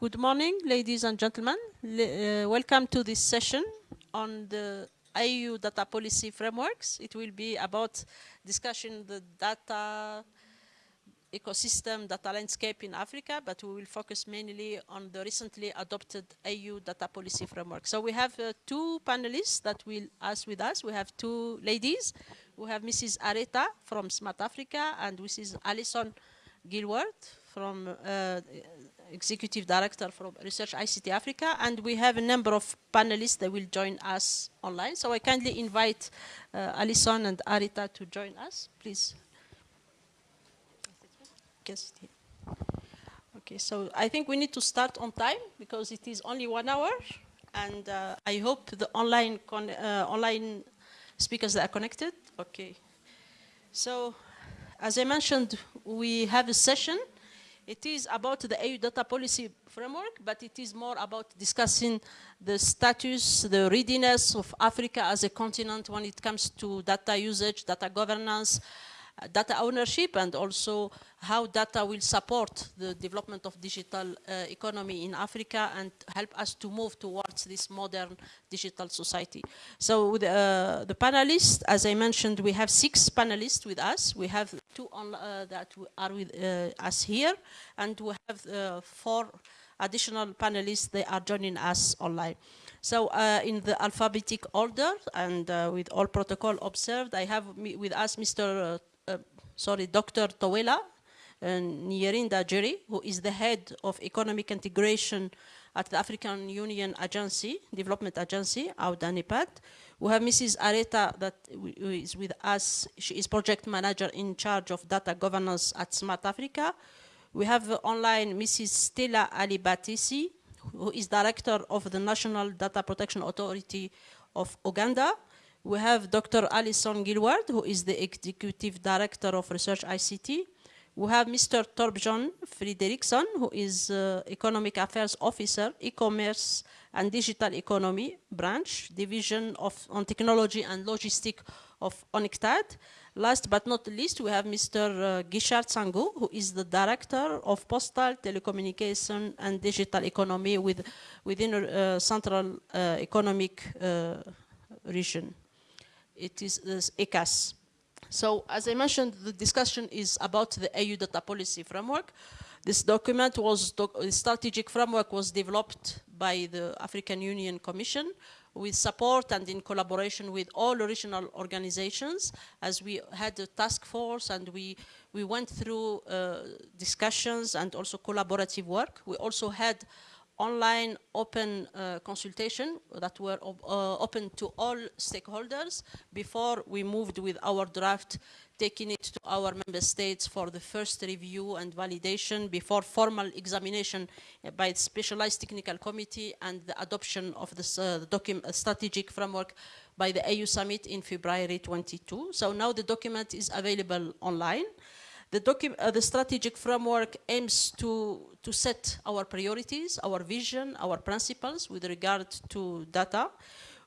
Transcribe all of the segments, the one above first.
Good morning, ladies and gentlemen. Le uh, welcome to this session on the AU data policy frameworks. It will be about discussing the data ecosystem, data landscape in Africa, but we will focus mainly on the recently adopted AU data policy framework. So we have uh, two panelists that will ask with us. We have two ladies. We have Mrs. Areta from Smart Africa and Mrs. Alison Gillwald from uh, Executive Director from Research ICT Africa, and we have a number of panelists that will join us online. So I kindly invite uh, Alison and Areta to join us, please. Okay, so I think we need to start on time because it is only one hour, and uh, I hope the online uh, online speakers are connected. Okay, so as I mentioned, we have a session it is about the AU data policy framework, but it is more about discussing the status, the readiness of Africa as a continent when it comes to data usage, data governance, data ownership and also how data will support the development of digital uh, economy in Africa and help us to move towards this modern digital society. So uh, the panelists, as I mentioned, we have six panelists with us. We have two on, uh, that are with uh, us here and we have uh, four additional panelists, they are joining us online. So uh, in the alphabetic order and uh, with all protocol observed, I have with us Mr. Sorry, Dr. Towela uh, Nyirenda-Jere, who is the head of economic integration at the African Union Agency, Development Agency, AUDA We have Mrs. Areta that is with us. She is project manager in charge of data governance at Smart Africa. We have online Mrs. Stella Alibateese, who is director of the National Data Protection Authority of Uganda. We have Dr. Alison Gillwald, who is the Executive Director of Research ICT. We have Mr. Torbjörn Fredriksson, who is uh, Economic Affairs Officer, E-Commerce and Digital Economy Branch, Division of on Technology and Logistics of UNCTAD. Last but not least, we have Mr. Uh, Guichard Sangu, who is the Director of Postal, Telecommunication and Digital Economy with, within uh, Central uh, Economic uh, Region it is ECCAS. So as I mentioned, the discussion is about the AU data policy framework. This document was, the strategic framework was developed by the African Union Commission with support and in collaboration with all regional organizations as we had a task force and we, we went through uh, discussions and also collaborative work. We also had online open uh, consultation that were uh, open to all stakeholders before we moved with our draft taking it to our member states for the first review and validation before formal examination by the specialized technical committee and the adoption of this uh, uh strategic framework by the AU summit in February 22. So now the document is available online. The, uh, the strategic framework aims to, to set our priorities, our vision, our principles with regard to data.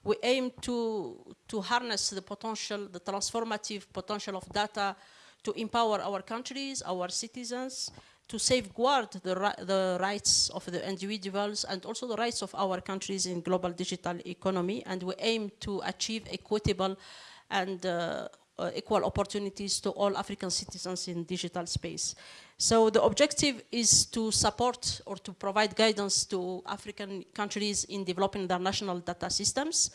We aim to, to harness the potential, the transformative potential of data to empower our countries, our citizens, to safeguard the, the rights of the individuals and also the rights of our countries in global digital economy. And we aim to achieve equitable and uh, Uh, equal opportunities to all African citizens in digital space. So the objective is to support or to provide guidance to African countries in developing their national data systems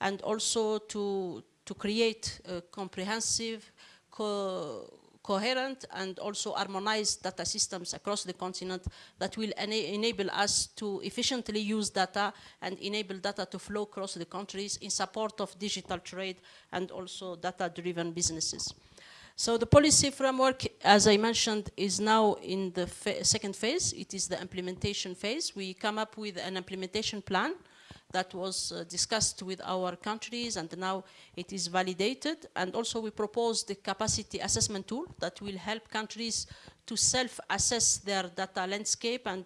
and also to, to create a comprehensive, co coherent and also harmonized data systems across the continent that will ena enable us to efficiently use data and enable data to flow across the countries in support of digital trade and also data-driven businesses. So the policy framework, as I mentioned, is now in the second phase. It is the implementation phase. We come up with an implementation plan that was uh, discussed with our countries and now it is validated. And also we propose the capacity assessment tool that will help countries to self-assess their data landscape and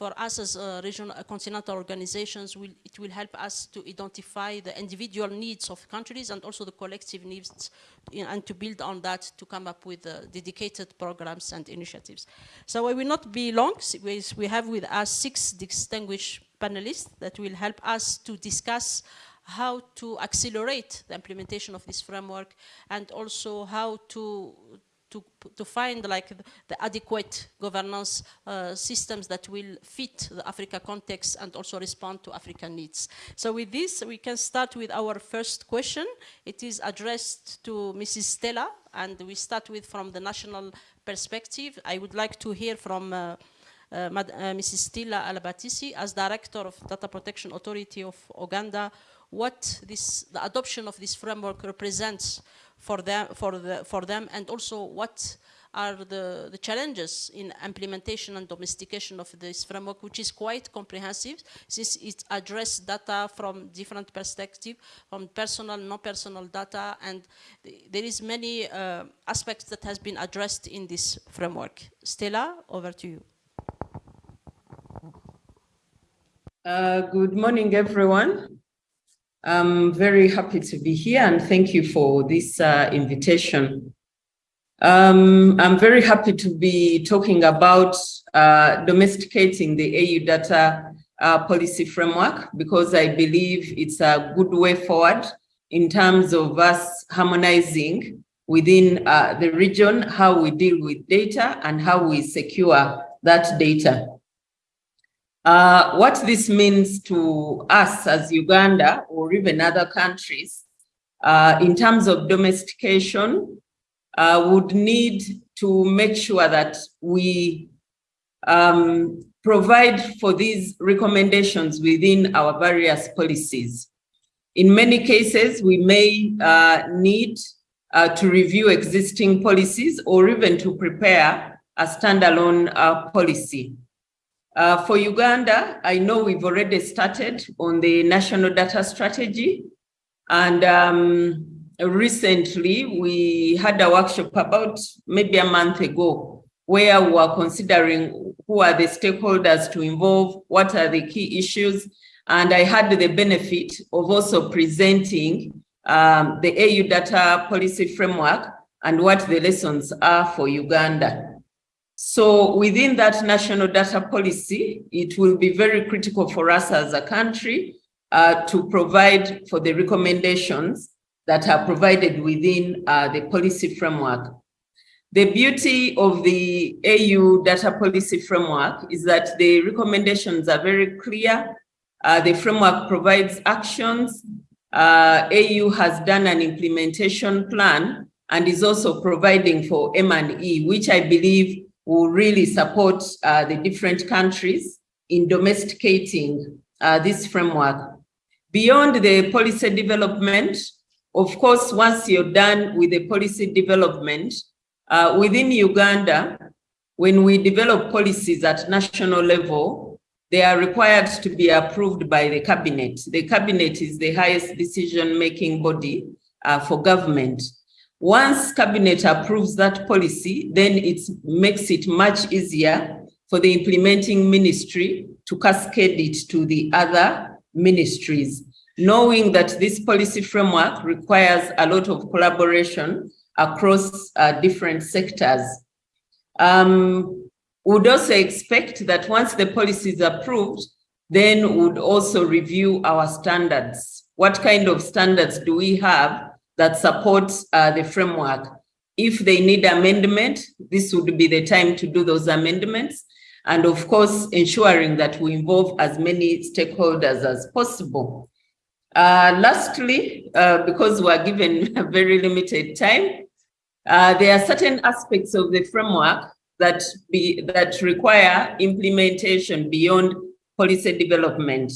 for us as uh, regional uh, continental organizations, will, it will help us to identify the individual needs of countries and also the collective needs in, and to build on that to come up with uh, dedicated programs and initiatives. So I will not be long. We have with us six distinguished panelists that will help us to discuss how to accelerate the implementation of this framework and also how to to, to find like the, adequate governance uh, systems that will fit the Africa context and also respond to African needs. So with this, we can start with our first question. It is addressed to Mrs. Stella, and we start with from the national perspective. I would like to hear from uh, uh, uh, Mrs. Stella Alibateese as Director of Data Protection Authority of Uganda, what this, the adoption of this framework represents for them, for, the, for them and also what are the, the challenges in implementation and domestication of this framework, which is quite comprehensive since it addresses data from different perspectives, from personal, non-personal data, and there is many uh, aspects that has been addressed in this framework. Stella, over to you. Uh, good morning, everyone. I'm very happy to be here and thank you for this uh, invitation. Um, I'm very happy to be talking about uh, domesticating the AU data uh, policy framework because I believe it's a good way forward in terms of us harmonizing within uh, the region how we deal with data and how we secure that data. Uh, what this means to us as Uganda or even other countries uh, in terms of domestication uh, would need to make sure that we um, provide for these recommendations within our various policies. In many cases, we may uh, need uh, to review existing policies or even to prepare a standalone uh, policy. Uh, for Uganda, I know we've already started on the national data strategy. And um, recently we had a workshop about maybe a month ago where we were considering who are the stakeholders to involve, what are the key issues. And I had the benefit of also presenting um, the AU data policy framework and what the lessons are for Uganda. So within that national data policy, it will be very critical for us as a country uh, to provide for the recommendations that are provided within uh, the policy framework. The beauty of the AU data policy framework is that the recommendations are very clear. Uh, the framework provides actions. Uh, AU has done an implementation plan and is also providing for M&E, which I believe will really support uh, the different countries in domesticating uh, this framework. Beyond the policy development, of course, once you're done with the policy development, uh, within Uganda, when we develop policies at national level, they are required to be approved by the cabinet. The cabinet is the highest decision-making body uh, for government. Once cabinet approves that policy, then it makes it much easier for the implementing ministry to cascade it to the other ministries, knowing that this policy framework requires a lot of collaboration across uh, different sectors. Um, would also expect that once the policy is approved, then would also review our standards. What kind of standards do we have that supports uh, the framework. If they need amendment, this would be the time to do those amendments. And of course, ensuring that we involve as many stakeholders as possible. Uh, lastly, uh, because we're given a very limited time, uh, there are certain aspects of the framework that, be, that require implementation beyond policy development.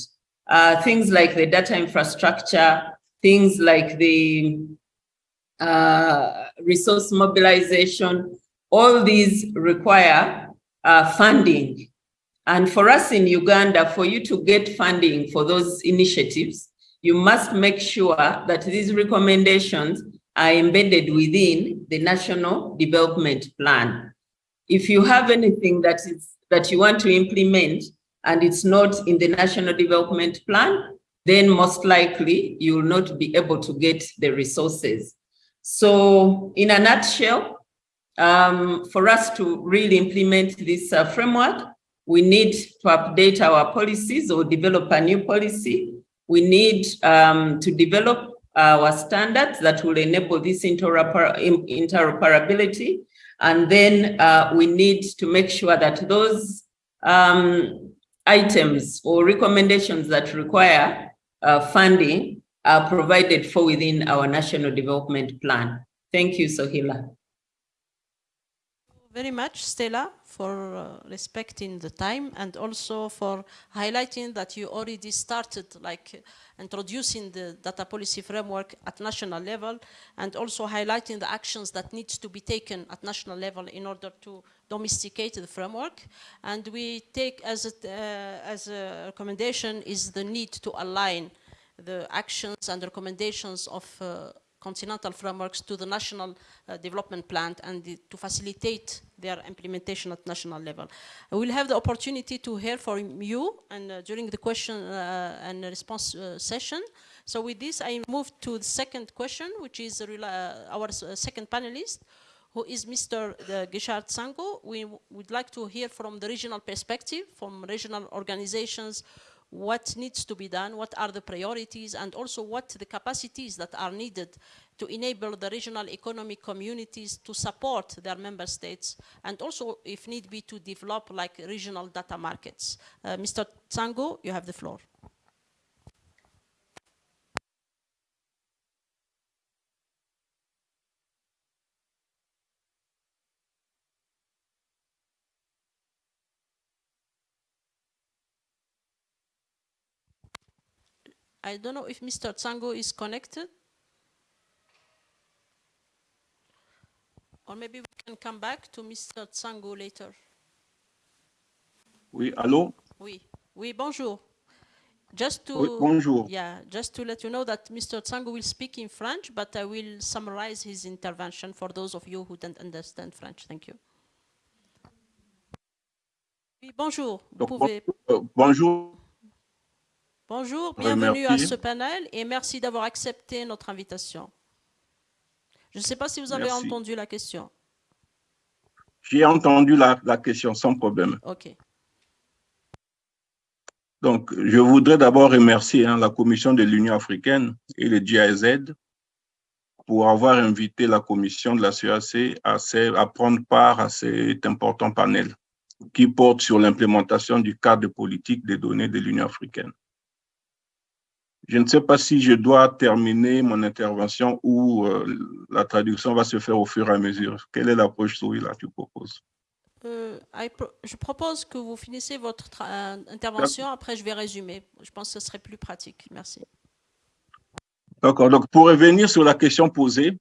Uh, things like the data infrastructure, things like the uh, resource mobilization, all these require uh, funding. And for us in Uganda, for you to get funding for those initiatives, you must make sure that these recommendations are embedded within the National Development Plan. if you have anything that is that you want to implement and it's not in the national development plan, then most likely you will not be able to get the resources. So in a nutshell, um, for us to really implement this uh, framework, we need to update our policies or develop a new policy. We need um, to develop our standards that will enable this interoperability. And then uh, we need to make sure that those um, items or recommendations that require funding are provided for within our national development plan. Thank you, Sohila. Very much, Stella, for uh, respecting the time and also for highlighting that you already started like introducing the data policy framework at national level and also highlighting the actions that needs to be taken at national level in order to domesticate the framework. And we take as a, uh, as a recommendation is the need to align the actions and recommendations of uh, continental frameworks to the national uh, development plan and the, to facilitate their implementation at national level. We'll have the opportunity to hear from you and uh, during the question uh, and response uh, session. So with this, I move to the second question, which is uh, our second panelist, who is Mr. Guichard Sango. We would like to hear from the regional perspective, from regional organizations what needs to be done, what are the priorities, and also what the capacities that are needed to enable the regional economic communities to support their member states, and also, if need be, to develop like regional data markets. Uh, Mr. Tsango, you have the floor. I don't know if Mr. Tsango is connected. Or maybe we can come back to Mr. Tsango later. Oui, allô? Oui, oui, bonjour. Just to, oui, bonjour. Yeah, just to let you know that Mr. Tsango will speak in French, but I will summarize his intervention for those of you who don't understand French. Thank you. Oui, bonjour. Donc, pouvez... bonjour. Euh, Bonjour, bienvenue à ce panel et merci d'avoir accepté notre invitation. Je ne sais pas si vous avez entendu la question. J'ai entendu la, la, question sans problème. OK. Donc, je voudrais d'abord remercier hein, la Commission de l'Union africaine et le GIZ pour avoir invité la Commission de la CAC à, à prendre part à cet important panel qui porte sur l'implémentation du cadre politique des données de l'Union africaine. Je ne sais pas si je dois terminer mon intervention ou euh, la traduction va se faire au fur et à mesure. Quelle est l'approche là que tu proposes? Euh, Je propose que vous finissez votre euh, intervention, après je vais résumer. Je pense que ce serait plus pratique. Merci. D'accord. Donc, pour revenir sur la question posée,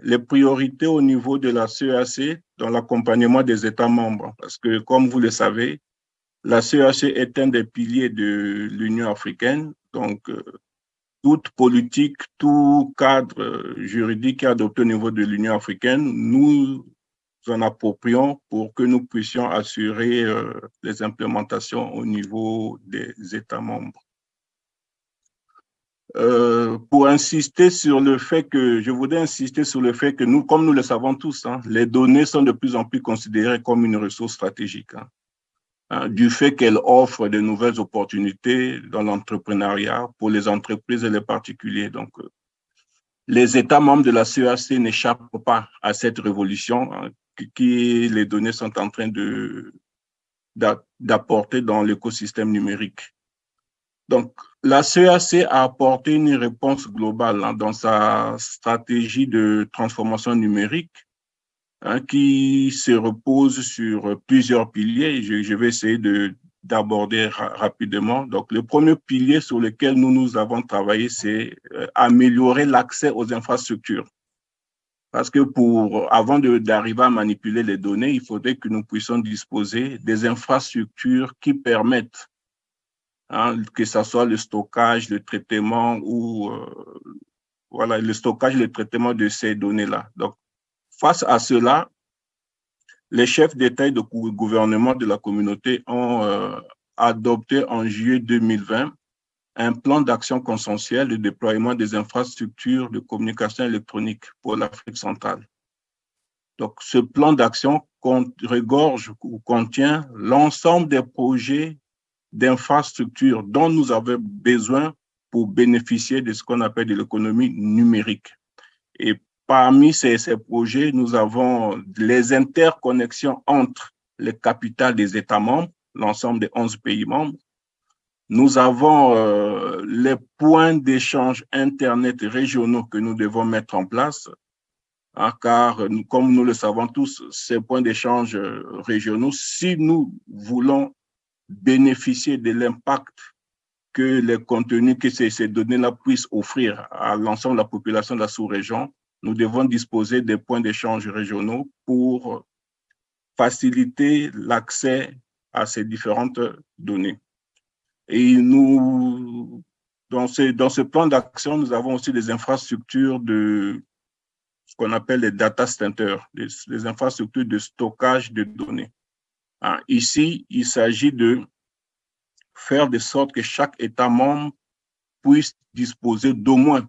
les priorités au niveau de la CEAC dans l'accompagnement des États membres, parce que comme vous le savez, la CEAC est un des piliers de l'Union africaine. Donc, toute politique, tout cadre euh, juridique adopté au niveau de l'Union africaine, nous en approprions pour que nous puissions assurer euh, les implémentations au niveau des États membres. Euh, pour insister sur le fait que, je voudrais insister sur le fait que nous, comme nous le savons tous, hein, les données sont de plus en plus considérées comme une ressource stratégique. Hein. Hein, du fait qu'elle offre de nouvelles opportunités dans l'entrepreneuriat pour les entreprises et les particuliers. Donc, euh, les États membres de la CEAC n'échappent pas à cette révolution hein, qui les données sont en train d'apporter dans l'écosystème numérique. Donc, la CEAC a apporté une réponse globale hein, dans sa stratégie de transformation numérique Hein, qui se repose sur plusieurs piliers. Je, je vais essayer de d'aborder rapidement. Donc, le premier pilier sur lequel nous nous avons travaillé, c'est euh, améliorer l'accès aux infrastructures. Parce que pour, avant d'arriver à manipuler les données, il faudrait que nous puissions disposer des infrastructures qui permettent, hein, que ce soit le stockage, le traitement ou, euh, voilà, le stockage, le traitement de ces données-là. Donc, Face à cela, les chefs d'État et de gouvernement de la communauté ont euh, adopté en juillet 2020 un plan d'action consensuel de déploiement des infrastructures de communication électronique pour l'Afrique centrale. Donc, ce plan d'action regorge ou contient l'ensemble des projets d'infrastructures dont nous avons besoin pour bénéficier de ce qu'on appelle de l'économie numérique. Et parmi ces, ces, projets, nous avons les interconnexions entre les capitales des États membres, l'ensemble des 11 pays membres. Nous avons euh, les points d'échange Internet régionaux que nous devons mettre en place Hein, car comme nous le savons tous, ces points d'échange euh, régionaux, si nous voulons bénéficier de l'impact que les contenus que ces, ces données-là puissent offrir à l'ensemble de la population de la sous-région, nous devons disposer des points d'échange régionaux pour faciliter l'accès à ces différentes données. Et nous, dans ce, dans ce plan d'action, nous avons aussi des infrastructures de ce qu'on appelle les data centers, les, infrastructures de stockage de données. Hein, ici, il s'agit de faire de sorte que chaque État membre puisse disposer d'au moins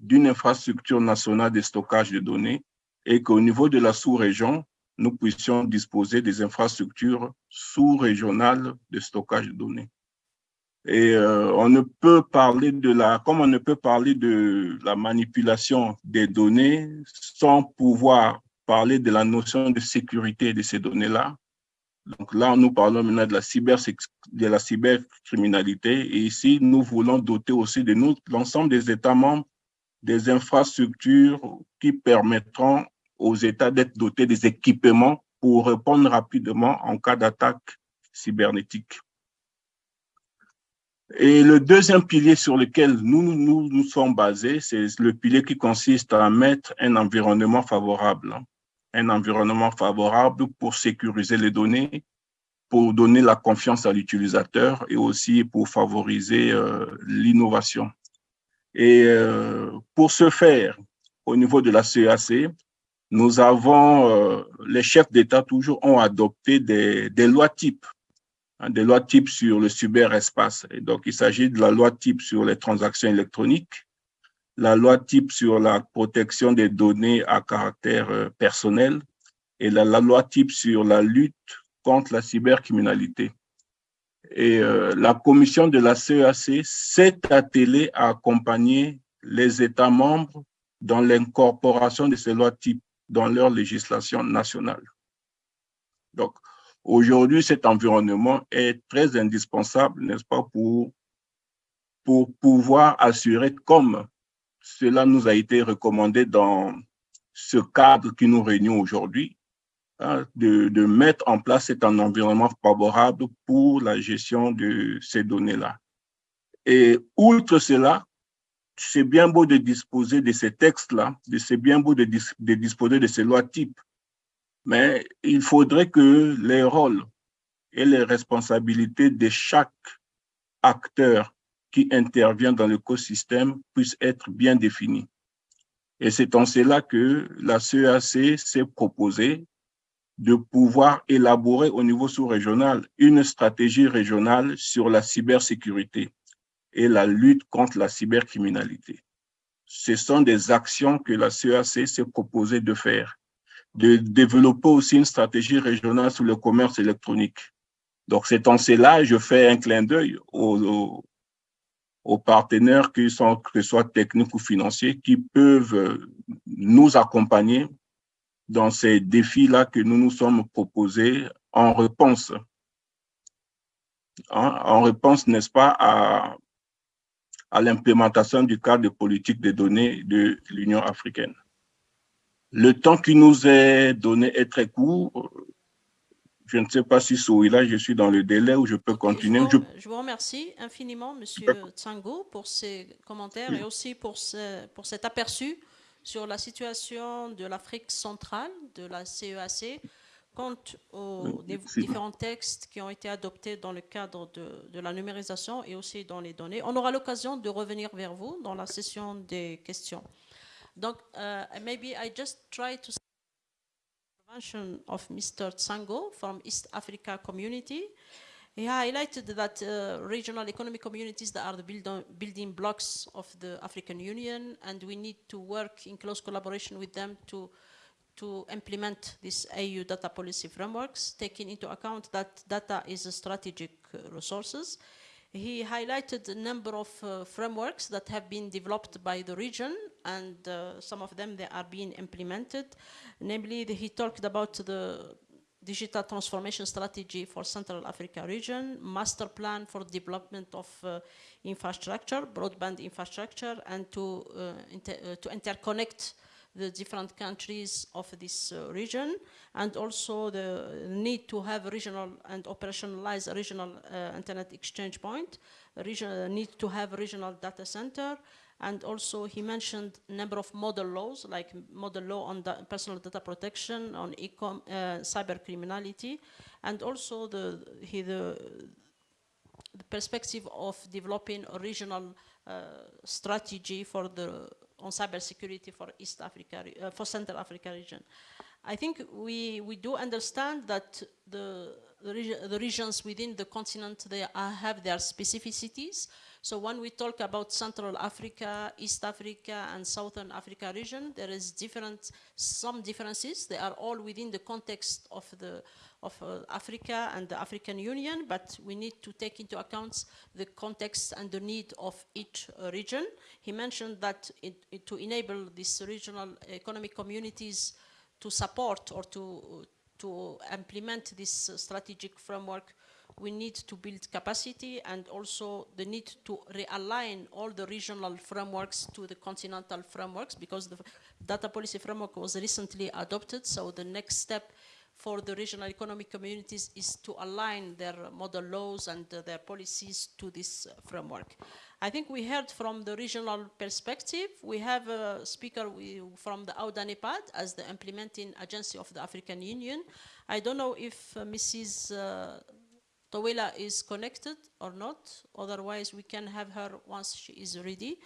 d'une infrastructure nationale de stockage de données et qu'au niveau de la sous-région, nous puissions disposer des infrastructures sous-régionales de stockage de données. Et euh, on ne peut parler de la, comme on ne peut parler de la manipulation des données sans pouvoir parler de la notion de sécurité de ces données-là. Donc là, nous parlons maintenant de la, cyber, de la cybercriminalité. Et ici, nous voulons doter aussi de l'ensemble des États membres, des infrastructures qui permettront aux États d'être dotés des équipements pour répondre rapidement en cas d'attaque cybernétique. Et le deuxième pilier sur lequel nous nous, sommes basés, c'est le pilier qui consiste à mettre un environnement favorable. Un environnement favorable pour sécuriser les données, pour donner la confiance à l'utilisateur et aussi pour favoriser euh, l'innovation. Et euh, pour ce faire, au niveau de la CAC, nous avons, euh, les chefs d'État toujours ont adopté des, des lois types Hein, des lois types sur le cyberespace. Et donc, il s'agit de la loi type sur les transactions électroniques, la loi type sur la protection des données à caractère euh, personnel et la, loi type sur la lutte contre la cybercriminalité. Et euh, la commission de la CEAC s'est attelée à accompagner les États membres dans l'incorporation de ces lois types dans leur législation nationale. Donc, Aujourd'hui, cet environnement est très indispensable, n'est-ce pas, pour, pour pouvoir assurer, comme cela nous a été recommandé dans ce cadre qui nous réunit aujourd'hui, de, de, mettre en place cet environnement favorable pour la gestion de ces données-là. Et outre cela, c'est bien beau de disposer de ces textes-là, c'est bien beau de, de disposer de ces lois types, mais il faudrait que les rôles et les responsabilités de chaque acteur qui intervient dans l'écosystème puissent être bien définis. Et c'est en cela que la CEAC s'est proposée de pouvoir élaborer au niveau sous-régional une stratégie régionale sur la cybersécurité et la lutte contre la cybercriminalité. Ce sont des actions que la CEAC s'est proposée de faire de développer aussi une stratégie régionale sur le commerce électronique. Donc, c'est en cela, je fais un clin d'œil aux, partenaires, qui sont, que ce soit techniques ou financiers, qui peuvent nous accompagner dans ces défis-là que nous nous sommes proposés en réponse. Hein, en réponse, n'est-ce pas, à, à l'implémentation du cadre de politique des données de l'Union africaine. Le temps qui nous est donné est très court. Je ne sais pas si là, je suis dans le délai où je peux continuer. Je vous, je... vous remercie infiniment, Monsieur Tsango, pour ces commentaires et aussi pour, ce, pour cet aperçu sur la situation de l'Afrique centrale, de la CEAC, compte aux différents textes qui ont été adoptés dans le cadre de, de, la numérisation et aussi dans les données. On aura l'occasion de revenir vers vous dans la session des questions. Donc, uh, maybe I just try to intervention of Mr. Tsango from East Africa Community. He highlighted that uh, regional economic communities that are the build building blocks of the African Union, and we need to work in close collaboration with them to to implement these AU data policy frameworks, taking into account that data is a strategic uh, resources. He highlighted a number of uh, frameworks that have been developed by the region and uh, some of them they are being implemented. Namely, the, he talked about the digital transformation strategy for Central Africa region, master plan for development of uh, infrastructure, broadband infrastructure, and to, uh, inter uh, to interconnect the different countries of this uh, region and also the need to have regional and operationalize regional uh, internet exchange point, need to have regional data center and also he mentioned a number of model laws like model law on personal data protection, on e-com, uh, cyber criminality and also the, he, the, the perspective of developing a regional uh, strategy for the on cybersecurity for East Africa, uh, for Central Africa region. I think we, we do understand that the, the, the regions within the continent, they are, have their specificities. So when we talk about Central Africa, East Africa, and Southern Africa region, there is different, some differences. They are all within the context of the, of uh, Africa and the African Union, but we need to take into account the context and the need of each uh, region. He mentioned that it, it, to enable these regional economic communities to support or to, to implement this uh, strategic framework, we need to build capacity and also the need to realign all the regional frameworks to the continental frameworks because the data policy framework was recently adopted. So the next step for the regional economic communities is to align their model laws and uh, their policies to this uh, framework. I think we heard from the regional perspective. We have a speaker from the AUDA-NEPAD as the implementing agency of the African Union. I don't know if uh, Mrs. Towela is connected or not. Otherwise, we can have her once she is ready.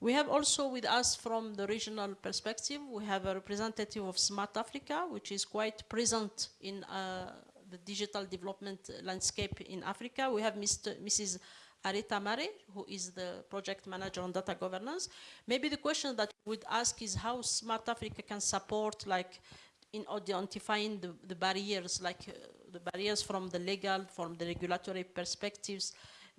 We have also with us from the regional perspective, we have a representative of Smart Africa, which is quite present in uh, the digital development landscape in Africa. We have Mr. Mrs. Areta Mare, who is the project manager on data governance. Maybe the question that we would ask is how Smart Africa can support like in identifying the, the barriers, like uh, the barriers from the legal, from the regulatory perspectives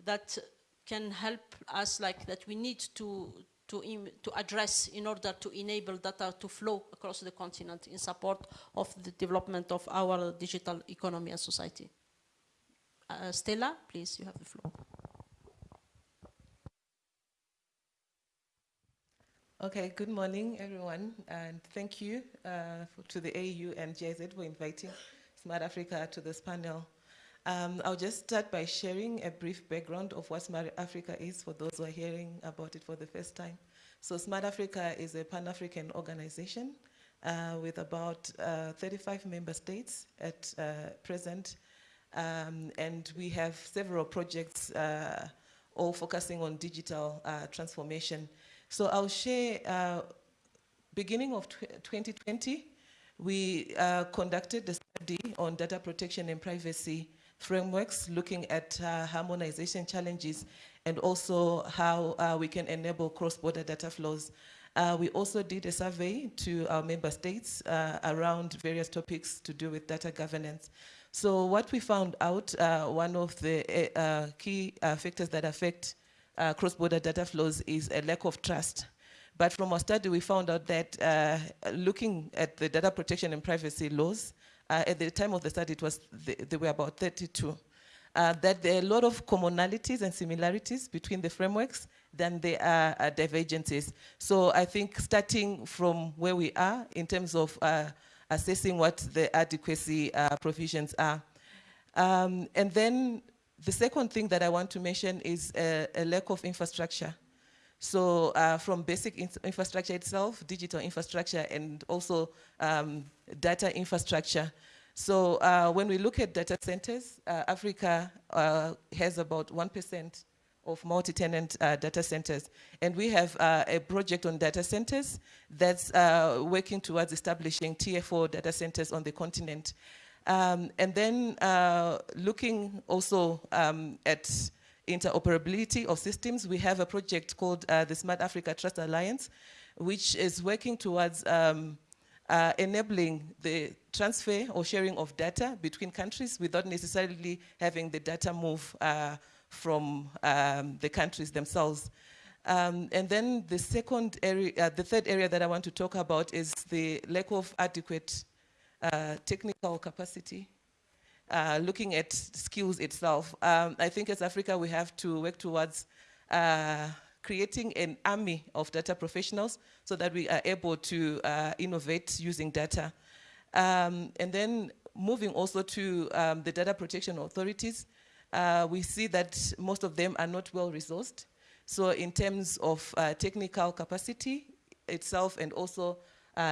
that can help us like that we need to to, to address in order to enable data to flow across the continent in support of the development of our digital economy and society. Uh, Stella, please, you have the floor. Okay, good morning, everyone, and thank you uh, for, to the AU and GIZ for inviting Smart Africa to this panel. Um, I'll just start by sharing a brief background of what Smart Africa is for those who are hearing about it for the first time. So Smart Africa is a Pan-African organization uh, with about uh, 35 member states at uh, present. Um, and we have several projects uh, all focusing on digital uh, transformation. So I'll share, uh, beginning of 2020, we conducted a study on data protection and privacy frameworks, looking at uh, harmonization challenges and also how uh, we can enable cross-border data flows. Uh, we also did a survey to our member states uh, around various topics to do with data governance. So what we found out, uh, one of the uh, key factors that affect cross-border data flows is a lack of trust. But from our study, we found out that looking at the data protection and privacy laws, uh, at the time of the study, it was there were about 32. Uh, that there are a lot of commonalities and similarities between the frameworks than there are uh, divergences. So I think starting from where we are in terms of uh, assessing what the adequacy uh, provisions are. Um, and then the second thing that I want to mention is a, a lack of infrastructure. So uh, from basic in infrastructure itself, digital infrastructure, and also um, data infrastructure. So uh, when we look at data centers, uh, Africa uh, has about 1% of multi-tenant uh, data centers. And we have uh, a project on data centers that's working towards establishing TFO data centers on the continent. Um, and then uh, looking also um, at interoperability of systems, we have a project called uh, the Smart Africa Trust Alliance, which is working towards um, uh, enabling the transfer or sharing of data between countries without necessarily having the data move uh, from um, the countries themselves. Um, and then the second area, uh, the third area that I want to talk about is the lack of adequate uh, technical capacity. Uh, looking at skills itself, um, I think as Africa we have to work towards uh, creating an army of data professionals so that we are able to uh, innovate using data. Um, and then moving also to um, the data protection authorities, uh, we see that most of them are not well resourced. So in terms of technical capacity itself and also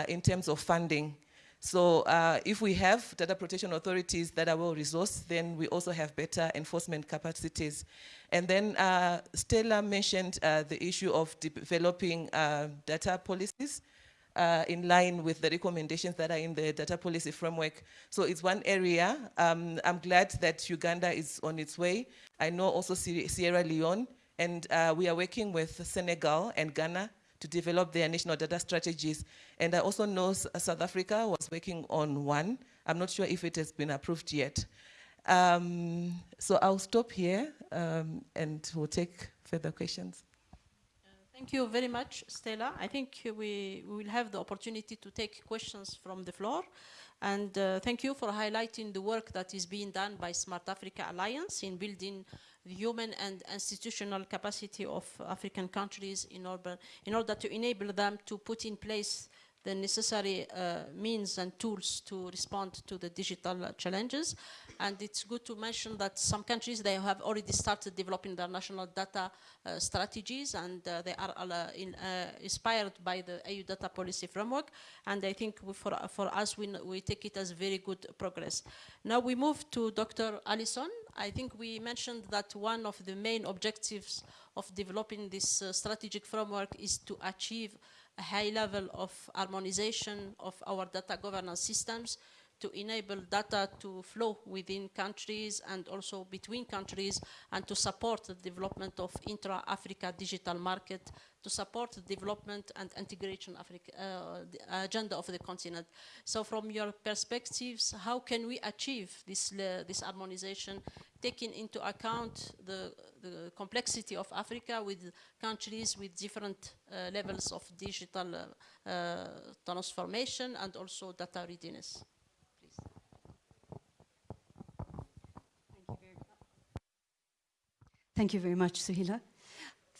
in terms of funding, so uh, if we have data protection authorities that are well resourced, then we also have better enforcement capacities. And then uh, Stella mentioned uh, the issue of developing uh, data policies uh, in line with the recommendations that are in the data policy framework. So it's one area. Um, I'm glad that Uganda is on its way. I know also Sierra Leone, and uh, we are working with Senegal and Ghana to develop their national data strategies. And I also know South Africa was working on one. I'm not sure if it has been approved yet. Um, so I'll stop here um, and we'll take further questions. Uh, thank you very much, Stella. I think we, we will have the opportunity to take questions from the floor. And uh, thank you for highlighting the work that is being done by Smart Africa Alliance in building the human and institutional capacity of African countries in order, in order to enable them to put in place the necessary uh, means and tools to respond to the digital uh, challenges. And it's good to mention that some countries, they have already started developing their national data uh, strategies and uh, they are uh, in, uh, inspired by the EU data policy framework. And I think for, for us, we, we take it as very good progress. Now we move to Dr. Alison. I think we mentioned that one of the main objectives of developing this strategic framework is to achieve a high level of harmonization of our data governance systems to enable data to flow within countries and also between countries and to support the development of intra-Africa digital market, to support the development and integration Africa, uh, agenda of the continent. So from your perspectives, how can we achieve this, uh, this harmonization, taking into account the, the complexity of Africa with countries with different uh, levels of digital uh, transformation and also data readiness? Thank you very much, Suhila.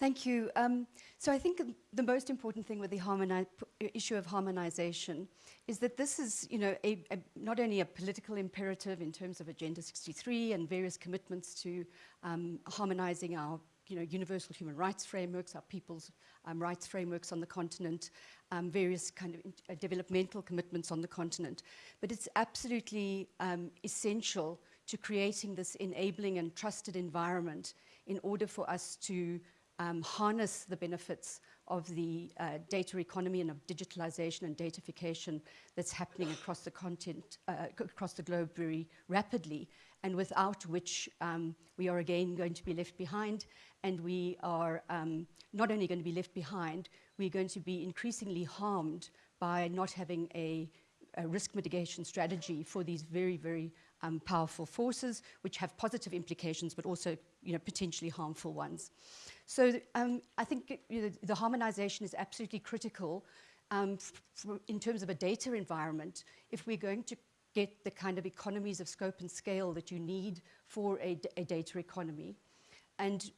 Thank you. Um, so I think the most important thing with the issue of harmonization is that this is, you know, a, a, not only a political imperative in terms of Agenda 63 and various commitments to um, harmonizing our, you know, universal human rights frameworks, our people's um, rights frameworks on the continent, um, various kind of uh, developmental commitments on the continent, but it's absolutely um, essential to creating this enabling and trusted environment in order for us to um, harness the benefits of the uh, data economy and of digitalization and datafication that's happening across the content, uh, across the globe very rapidly, and without which um, we are again going to be left behind, and we are um, not only going to be left behind, we're going to be increasingly harmed by not having a, a risk mitigation strategy for these very, very um, powerful forces, which have positive implications, but also you know, potentially harmful ones. So um, I think you know, the harmonization is absolutely critical um, in terms of a data environment if we're going to get the kind of economies of scope and scale that you need for a, a data economy. And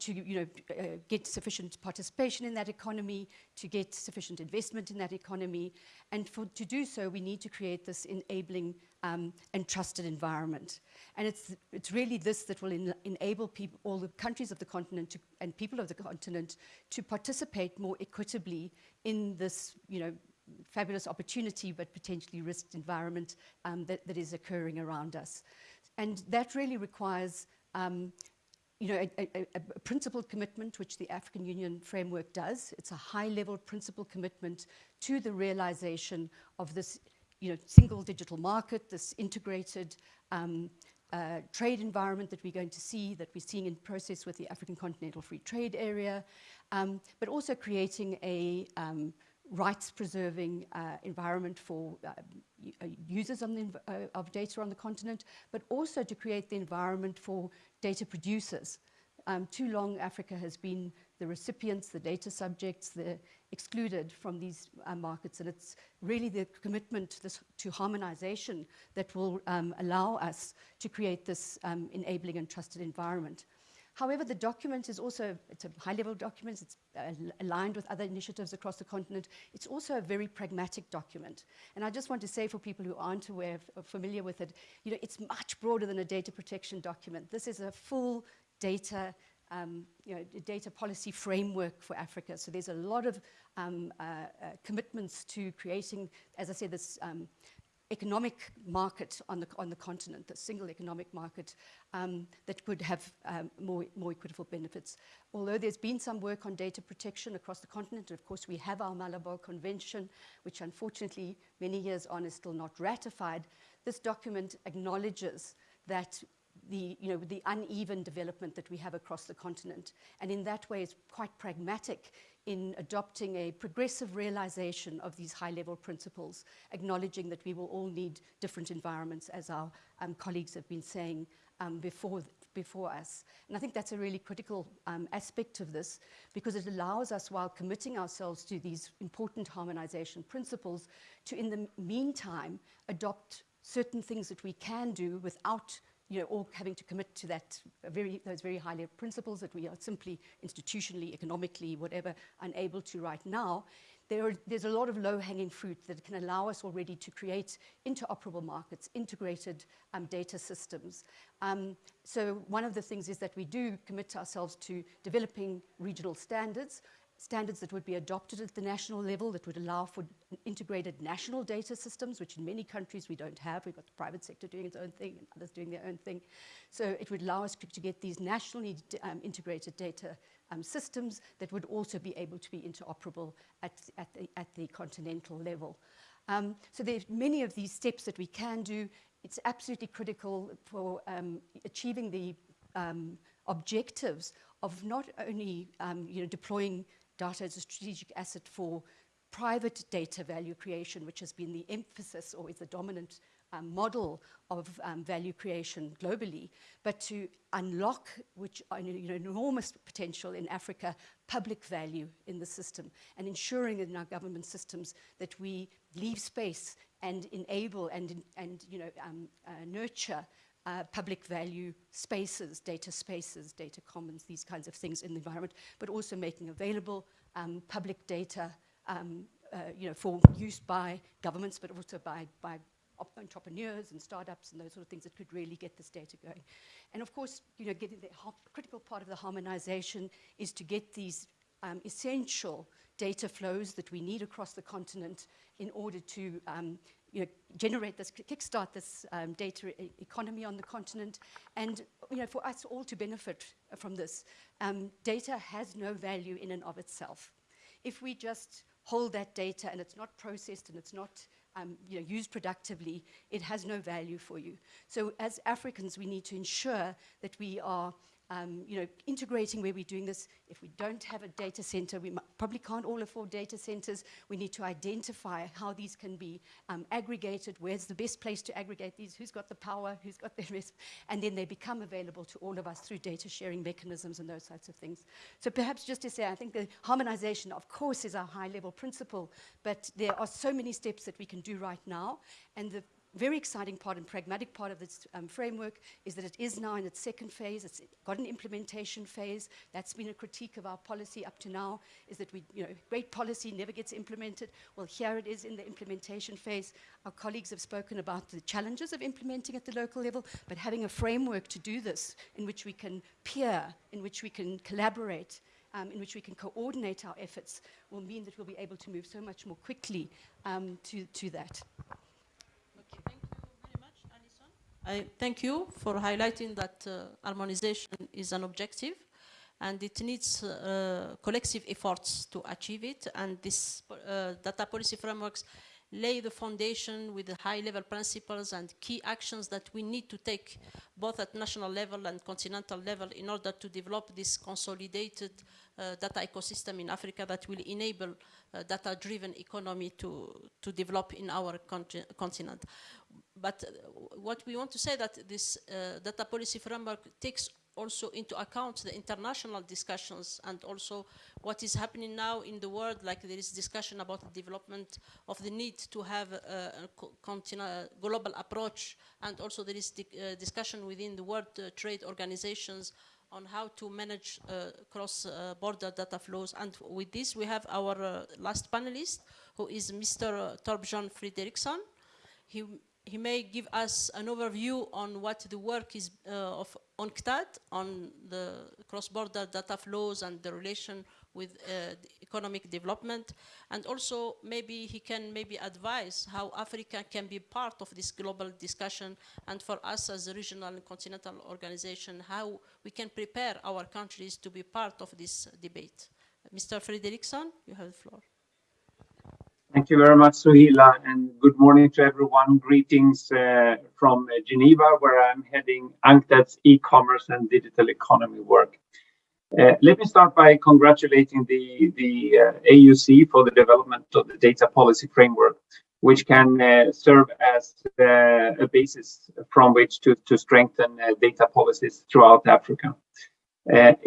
to you know, uh, get sufficient participation in that economy, to get sufficient investment in that economy. And for, to do so, we need to create this enabling um, and trusted environment. And it's, it's really this that will en enable people, all the countries of the continent to, and people of the continent to participate more equitably in this, you know, fabulous opportunity, but potentially risked environment um, that, that is occurring around us. And that really requires um, you know, a, a, a, principled commitment, which the African Union framework does. It's a high-level principled commitment to the realization of this, you know, single digital market, this integrated um, uh, trade environment that we're going to see, that we're seeing in process with the African Continental Free Trade Area, um, but also creating a um, rights-preserving uh, environment for uh, uh users the, uh, of data on the continent, but also to create the environment for data producers. Um, too long, Africa has been the recipients, the data subjects, the excluded from these uh, markets. And it's really the commitment to, this, to harmonization that will um, allow us to create this um, enabling and trusted environment. However, the document is also, it's a high-level document, it's uh, aligned with other initiatives across the continent. It's also a very pragmatic document. And I just want to say for people who aren't aware, of, familiar with it, you know, it's much broader than a data protection document. This is a full data um, you know, data policy framework for Africa. So there's a lot of um, uh, uh, commitments to creating, as I said, this um, economic market on the, on the continent, the single economic market um, that could have um, more, more equitable benefits. Although there's been some work on data protection across the continent, of course we have our Malabo Convention, which unfortunately many years on is still not ratified, this document acknowledges that the, you know, the uneven development that we have across the continent. And in that way, it's quite pragmatic in adopting a progressive realization of these high-level principles, acknowledging that we will all need different environments, as our um, colleagues have been saying um, before, before us. And I think that's a really critical um, aspect of this, because it allows us, while committing ourselves to these important harmonization principles, to, in the meantime, adopt certain things that we can do without you know, all having to commit to that very, those very high level principles that we are simply institutionally, economically, whatever, unable to right now, there are, there's a lot of low-hanging fruit that can allow us already to create interoperable markets, integrated um, data systems. Um, so one of the things is that we do commit ourselves to developing regional standards, standards that would be adopted at the national level that would allow for integrated national data systems, which in many countries we don't have. We've got the private sector doing its own thing and others doing their own thing. So it would allow us to get these nationally um, integrated data um, systems that would also be able to be interoperable at, at, the, at the continental level. Um, so there's many of these steps that we can do. It's absolutely critical for um, achieving the um, objectives of not only um, you know, deploying data as a strategic asset for private data value creation, which has been the emphasis or is the dominant um, model of um, value creation globally, but to unlock, which uh, you know, enormous potential in Africa, public value in the system, and ensuring in our government systems that we leave space and enable and, and you know, um, uh, nurture uh, public value spaces, data spaces, data commons, these kinds of things in the environment, but also making available um, public data um, uh, you know, for use by governments, but also by, by entrepreneurs and startups and those sort of things that could really get this data going. And of course, you know, getting the critical part of the harmonization is to get these um, essential data flows that we need across the continent in order to um, you know, generate this, kickstart this um, data e economy on the continent, and you know, for us all to benefit from this. Um, data has no value in and of itself. If we just hold that data and it's not processed and it's not um, you know, used productively, it has no value for you. So as Africans, we need to ensure that we are um, you know, integrating where we're doing this. If we don't have a data center, we probably can't all afford data centers. We need to identify how these can be um, aggregated, where's the best place to aggregate these, who's got the power, who's got the risk, and then they become available to all of us through data sharing mechanisms and those sorts of things. So perhaps just to say, I think the harmonization, of course, is our high level principle, but there are so many steps that we can do right now, and the very exciting part and pragmatic part of this um, framework is that it is now in its second phase. It's got an implementation phase. That's been a critique of our policy up to now, is that we, you know, great policy never gets implemented. Well, here it is in the implementation phase. Our colleagues have spoken about the challenges of implementing at the local level, but having a framework to do this in which we can peer, in which we can collaborate, um, in which we can coordinate our efforts will mean that we'll be able to move so much more quickly um, to, to that. I thank you for highlighting that uh, harmonization is an objective and it needs uh, collective efforts to achieve it and this uh, data policy frameworks lay the foundation with the high-level principles and key actions that we need to take both at national level and continental level in order to develop this consolidated uh, data ecosystem in Africa that will enable uh, data-driven economy to, to develop in our continent. But uh, what we want to say that this uh, data policy framework takes also into account the international discussions and also what is happening now in the world, like there is discussion about the development of the need to have a, a global approach, and also there is uh, discussion within the World uh, Trade Organizations on how to manage uh, cross-border uh, data flows. And with this, we have our uh, last panelist, who is Mr. Uh, Torbjörn Fredriksson. He he may give us an overview on what the work is uh, of UNCTAD on the cross-border data flows and the relation with uh, economic development. And also maybe he can maybe advise how Africa can be part of this global discussion and for us as a regional and continental organization, how we can prepare our countries to be part of this debate. Mr. Fredriksson, you have the floor. Thank you very much, Suhila, and good morning to everyone. Greetings uh, from uh, Geneva, where I'm heading UNCTAD's e-commerce and digital economy work. Uh, let me start by congratulating the, the uh, AUC for the development of the data policy framework, which can uh, serve as uh, a basis from which to, to strengthen data policies throughout Africa.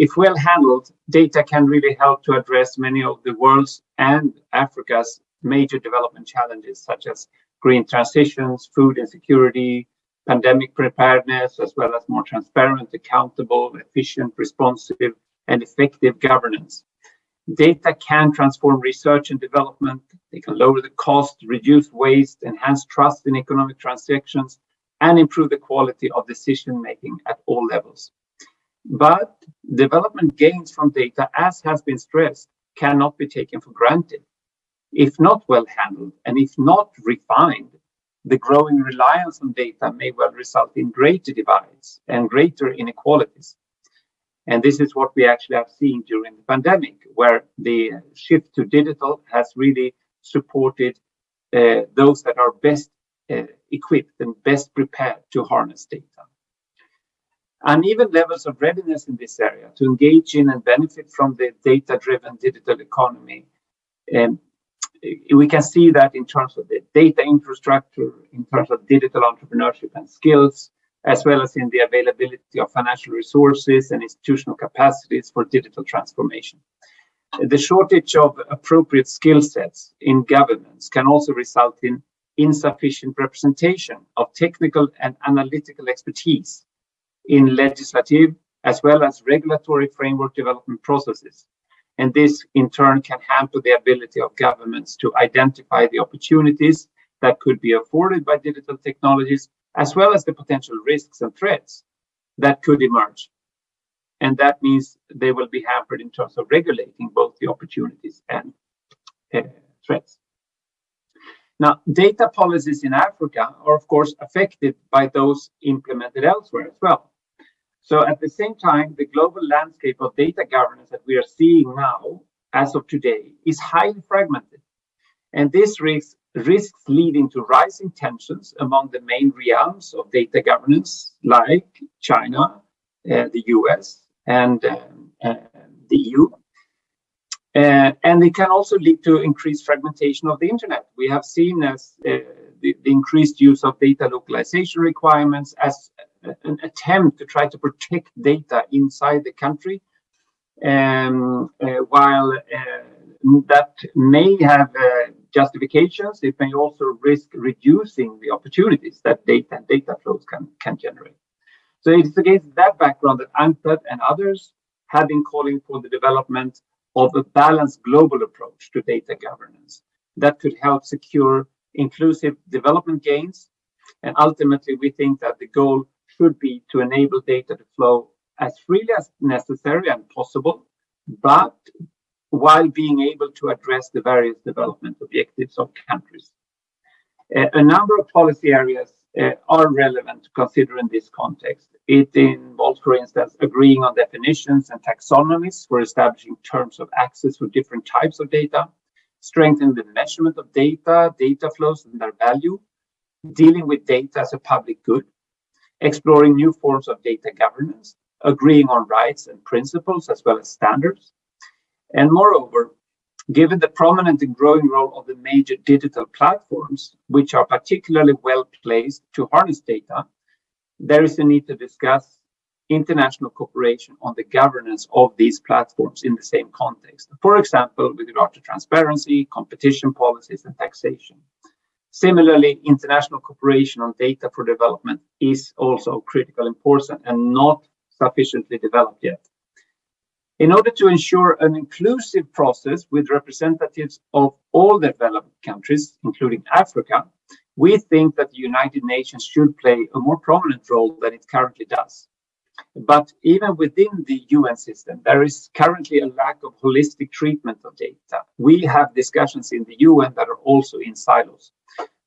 if well handled, data can really help to address many of the world's and Africa's major development challenges such as green transitions, food insecurity, pandemic preparedness, as well as more transparent, accountable, efficient, responsive, and effective governance. Data can transform research and development. They can lower the cost, reduce waste, enhance trust in economic transactions, and improve the quality of decision making at all levels. But development gains from data, as has been stressed, cannot be taken for granted. If not well handled and if not refined, the growing reliance on data may well result in greater divides and greater inequalities. And this is what we actually have seen during the pandemic, where the shift to digital has really supported uh, those that are best uh, equipped and best prepared to harness data. Uneven levels of readiness in this area to engage in and benefit from the data-driven digital economy um, we can see that in terms of the data infrastructure, in terms of digital entrepreneurship and skills, as well as in the availability of financial resources and institutional capacities for digital transformation. The shortage of appropriate skill sets in governments can also result in insufficient representation of technical and analytical expertise in legislative as well as regulatory framework development processes and this in turn can hamper the ability of governments to identify the opportunities that could be afforded by digital technologies, as well as the potential risks and threats that could emerge. And that means they will be hampered in terms of regulating both the opportunities and uh, threats. Now, data policies in Africa are, of course, affected by those implemented elsewhere as well. So at the same time, the global landscape of data governance that we are seeing now, as of today, is highly fragmented. And this risks, risks leading to rising tensions among the main realms of data governance, like China, uh, the US, and uh, uh, the EU. Uh, and it can also lead to increased fragmentation of the internet. We have seen as uh, the, the, increased use of data localization requirements as an attempt to try to protect data inside the country, um, uh, while uh, that may have uh, justifications, it may also risk reducing the opportunities that data and data flows can, can generate. So it's against that background that UNCTAD and others have been calling for the development of a balanced global approach to data governance that could help secure inclusive development gains. And ultimately, we think that the goal should be to enable data to flow as freely as necessary and possible, but while being able to address the various development objectives of countries. A number of policy areas uh, are relevant to consider in this context. It involves, for instance, agreeing on definitions and taxonomies for establishing terms of access for different types of data, strengthening the measurement of data, data flows and their value, dealing with data as a public good, exploring new forms of data governance, agreeing on rights and principles as well as standards. And moreover, given the prominent and growing role of the major digital platforms, which are particularly well placed to harness data, there is a need to discuss international cooperation on the governance of these platforms in the same context. For example, with regard to transparency, competition policies, and taxation. Similarly, international cooperation on data for development is also critical important and not sufficiently developed yet. In order to ensure an inclusive process with representatives of all developed countries, including Africa, we think that the United Nations should play a more prominent role than it currently does. But even within the UN system, there is currently a lack of holistic treatment of data. We have discussions in the UN that are also in silos.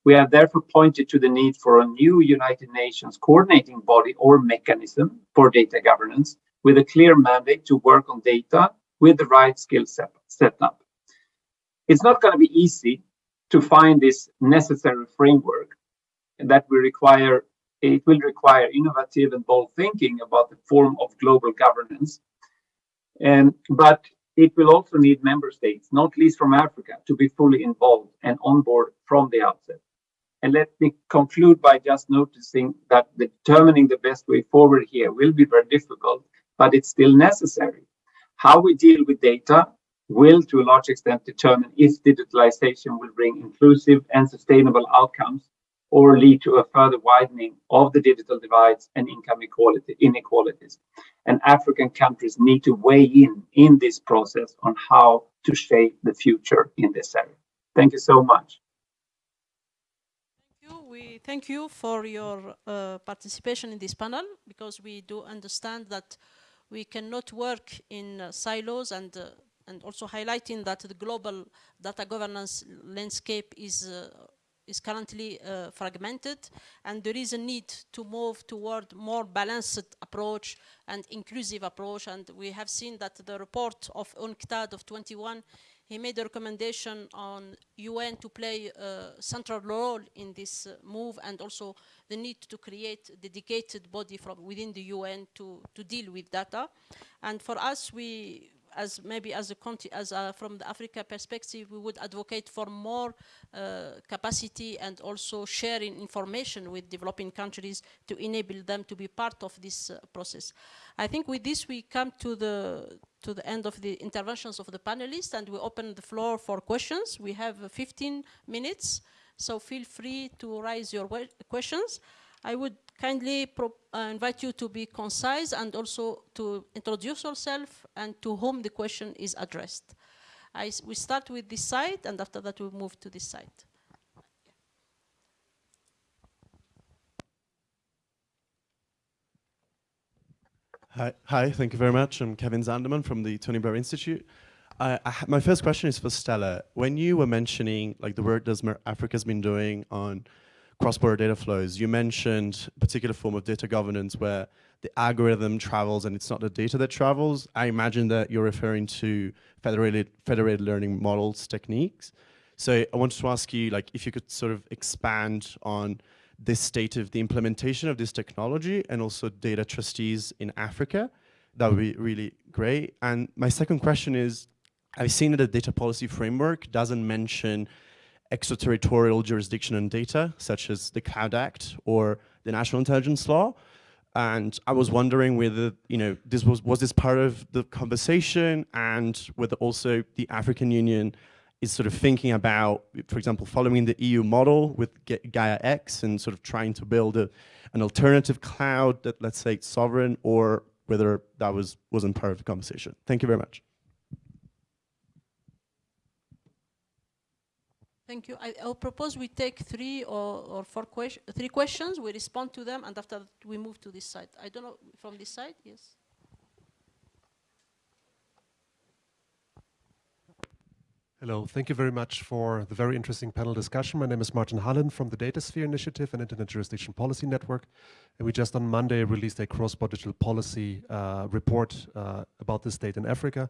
We have therefore pointed to the need for a new United Nations coordinating body or mechanism for data governance with a clear mandate to work on data with the right skill set, set up. It's not going to be easy to find this necessary framework that we require it will require innovative and bold thinking about the form of global governance. And, but it will also need member states, not least from Africa, to be fully involved and on board from the outset. And let me conclude by just noticing that determining the best way forward here will be very difficult, but it's still necessary. How we deal with data will, to a large extent, determine if digitalization will bring inclusive and sustainable outcomes or lead to a further widening of the digital divides and income equality, inequalities. And African countries need to weigh in in this process on how to shape the future in this area. Thank you so much. Thank you. We thank you for your uh, participation in this panel because we do understand that we cannot work in uh, silos and uh, and also highlighting that the global data governance landscape is uh, is currently uh, fragmented and there is a need to move toward more balanced approach and inclusive approach and we have seen that the report of UNCTAD of 21 he made a recommendation on UN to play a central role in this uh, move and also the need to create a dedicated body from within the UN to, to deal with data. And for us, we, as maybe as a as a, from the Africa perspective, we would advocate for more uh, capacity and also sharing information with developing countries to enable them to be part of this uh, process. I think with this we come to the to the end of the interventions of the panelists and we open the floor for questions. We have 15 minutes, so feel free to raise your questions. I would kindly uh, invite you to be concise and also to introduce yourself and to whom the question is addressed. I, we start with this side and after that we move to this side. Hi, hi, thank you very much. I'm Kevin Zanderman from the Tony Blair Institute. My first question is for Stella. When you were mentioning like the work that Africa's been doing on cross-border data flows. You mentioned a particular form of data governance where the algorithm travels and it's not the data that travels. I imagine that you're referring to federated, federated learning models techniques. So I wanted to ask you like if you could sort of expand on this state of the implementation of this technology and also data trustees in Africa. That would be really great. And my second question is, I've seen that the data policy framework doesn't mention extraterritorial jurisdiction on data, such as the Cloud Act or the National Intelligence Law. And I was wondering whether, you know, this was, was this part of the conversation and whether also the African Union is sort of thinking about, for example, following the EU model with Gaia X and sort of trying to build a, an alternative cloud that, let's say, sovereign, or whether that was, wasn't part of the conversation. Thank you very much. Thank you. I, will propose we take three or, or four questions, three questions, we respond to them, and after that we move to this side. I don't know, from this side, yes? Hello, thank you very much for the very interesting panel discussion. My name is Martin Hullin from the DataSphere Initiative and Internet Jurisdiction Policy Network. And we just on Monday released a cross-border digital policy uh, report uh, about the state in Africa.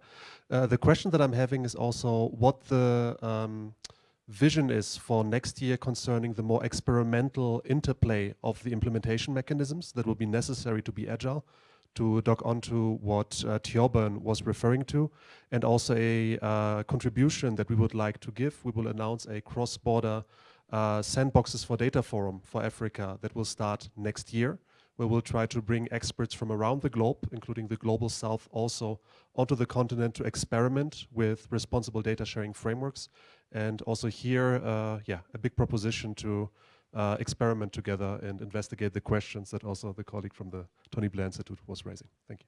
Uh, the question that I'm having is also what the um, vision is for next year concerning the more experimental interplay of the implementation mechanisms that will be necessary to be agile to dock onto what uh, was referring to, and also a uh, contribution that we would like to give. We will announce a cross-border uh, sandboxes for data forum for Africa that will start next year, where we'll try to bring experts from around the globe, including the global south also, onto the continent to experiment with responsible data sharing frameworks. And also here, uh, yeah, a big proposition to uh, experiment together and investigate the questions that also the colleague from the Tony Blair Institute was raising. Thank you.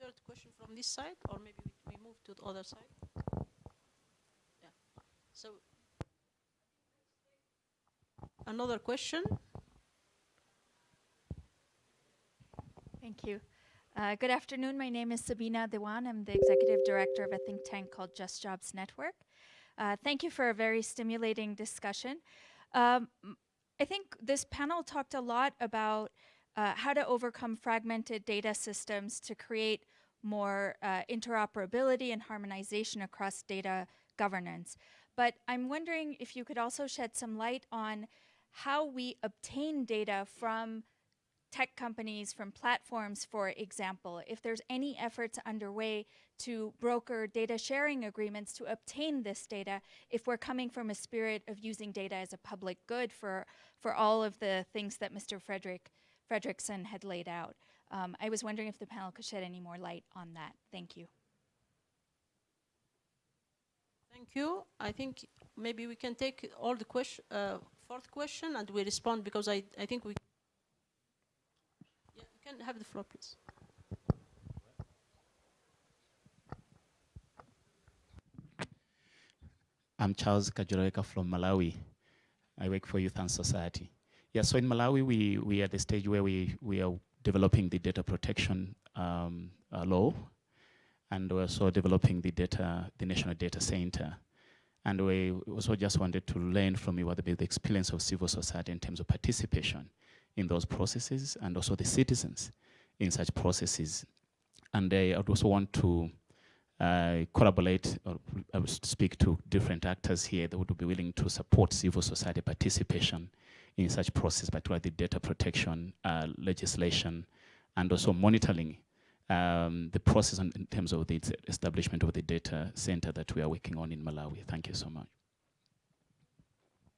Third question from this side, or maybe we, move to the other side. Yeah. So another question. Thank you. Uh, good afternoon. My name is Sabina Dewan. I'm the executive director of a think tank called Just Jobs Network. Uh, thank you for a very stimulating discussion. Um, I think this panel talked a lot about uh, how to overcome fragmented data systems to create more uh, interoperability and harmonization across data governance. But I'm wondering if you could also shed some light on how we obtain data from tech companies, from platforms, for example, if there's any efforts underway to broker data sharing agreements to obtain this data, if we're coming from a spirit of using data as a public good for, for all of the things that Mr. Frederick Fredriksson had laid out. Um, I was wondering if the panel could shed any more light on that. Thank you. Thank you. I think maybe we can take all the questions, uh, fourth question and we respond because I, I think we yeah, you can have the floor, please. I'm Charles Kajoreka from Malawi. I work for Youth and Society. Yeah, so in Malawi, we, we are at the stage where we, we are developing the data protection um, uh, law, and we're also developing the data, the National Data Center. And we also just wanted to learn from you what the experience of civil society in terms of participation in those processes and also the citizens in such processes. And I would also want to uh, collaborate or uh, speak to different actors here that would be willing to support civil society participation in such process, particularly the data protection uh, legislation and also monitoring um, the process in terms of the establishment of the data center that we are working on in Malawi. Thank you so much.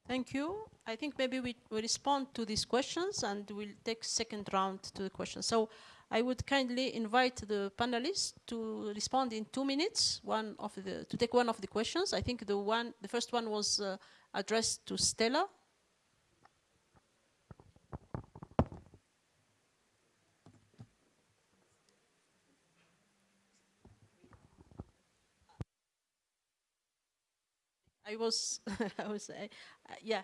Thank you. I think maybe we, we respond to these questions and we'll take second round to the questions. So I would kindly invite the panelists to respond in two minutes, one of the, to take one of the questions. I think the one, the first one was uh, addressed to Stella. I was, I was, uh, yeah.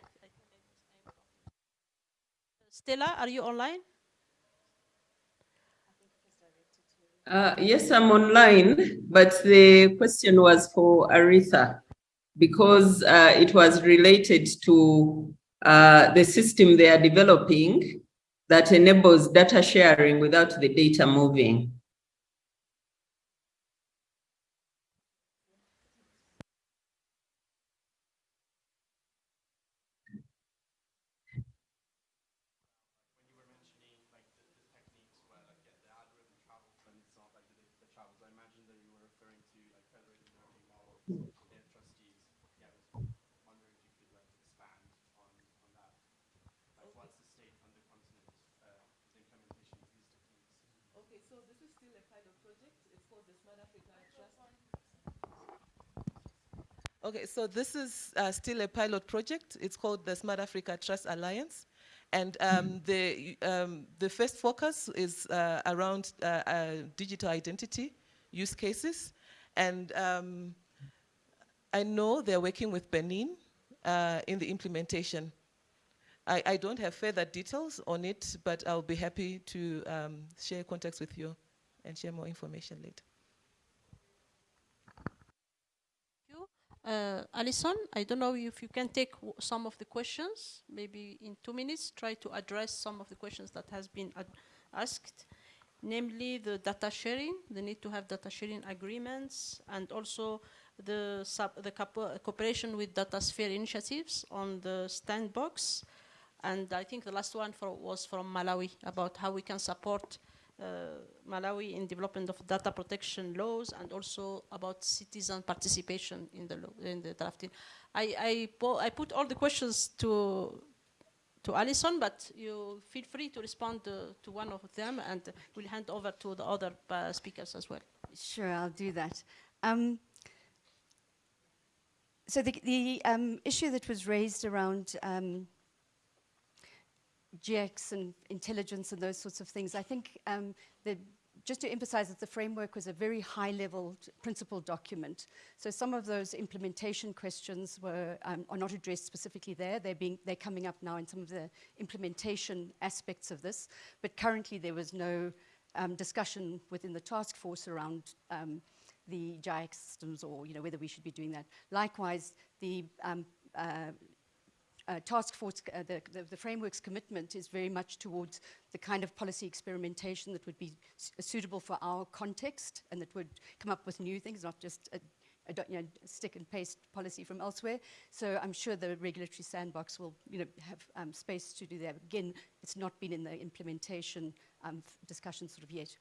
Stella, are you online? Uh, yes, I'm online, but the question was for Areta because uh, it was related to uh, the system they are developing that enables data sharing without the data moving. Okay, so this is uh, still a pilot project. It's called the Smart Africa Trust Alliance. And um, the, um, the first focus is uh, around uh, uh digital identity use cases. And um, I know they're working with Benin uh, in the implementation. I, I, don't have further details on it, but I'll be happy to um, share contacts with you and share more information later. Uh, Alison, I don't know if you can take some of the questions, maybe in two minutes, try to address some of the questions that has been asked, namely the data sharing, the need to have data sharing agreements, and also the, the cooperation with data sphere initiatives on the sandbox. And I think the last one for, was from Malawi about how we can support uh, Malawi in development of data protection laws and also about citizen participation in the law, in the drafting. I, I, I put all the questions to to Alison, but you feel free to respond to, to one of them and we'll hand over to the other uh, speakers as well. Sure, I'll do that. Um, so the, the um, issue that was raised around um, Gaia-X and intelligence and those sorts of things, I think um, just to emphasize that the framework was a very high-level principle document. So some of those implementation questions were, um, are not addressed specifically there. They're, being, they're coming up now in some of the implementation aspects of this. But currently there was no um, discussion within the task force around um, the Gaia-X systems or you know, whether we should be doing that. Likewise, the um, uh, uh, task force, uh, the, the, the, framework's commitment is very much towards the kind of policy experimentation that would be suitable for our context and that would come up with new things, not just a, a you know, stick and paste policy from elsewhere. So I'm sure the regulatory sandbox will you know, have um, space to do that. Again, it's not been in the implementation um, discussion sort of yet.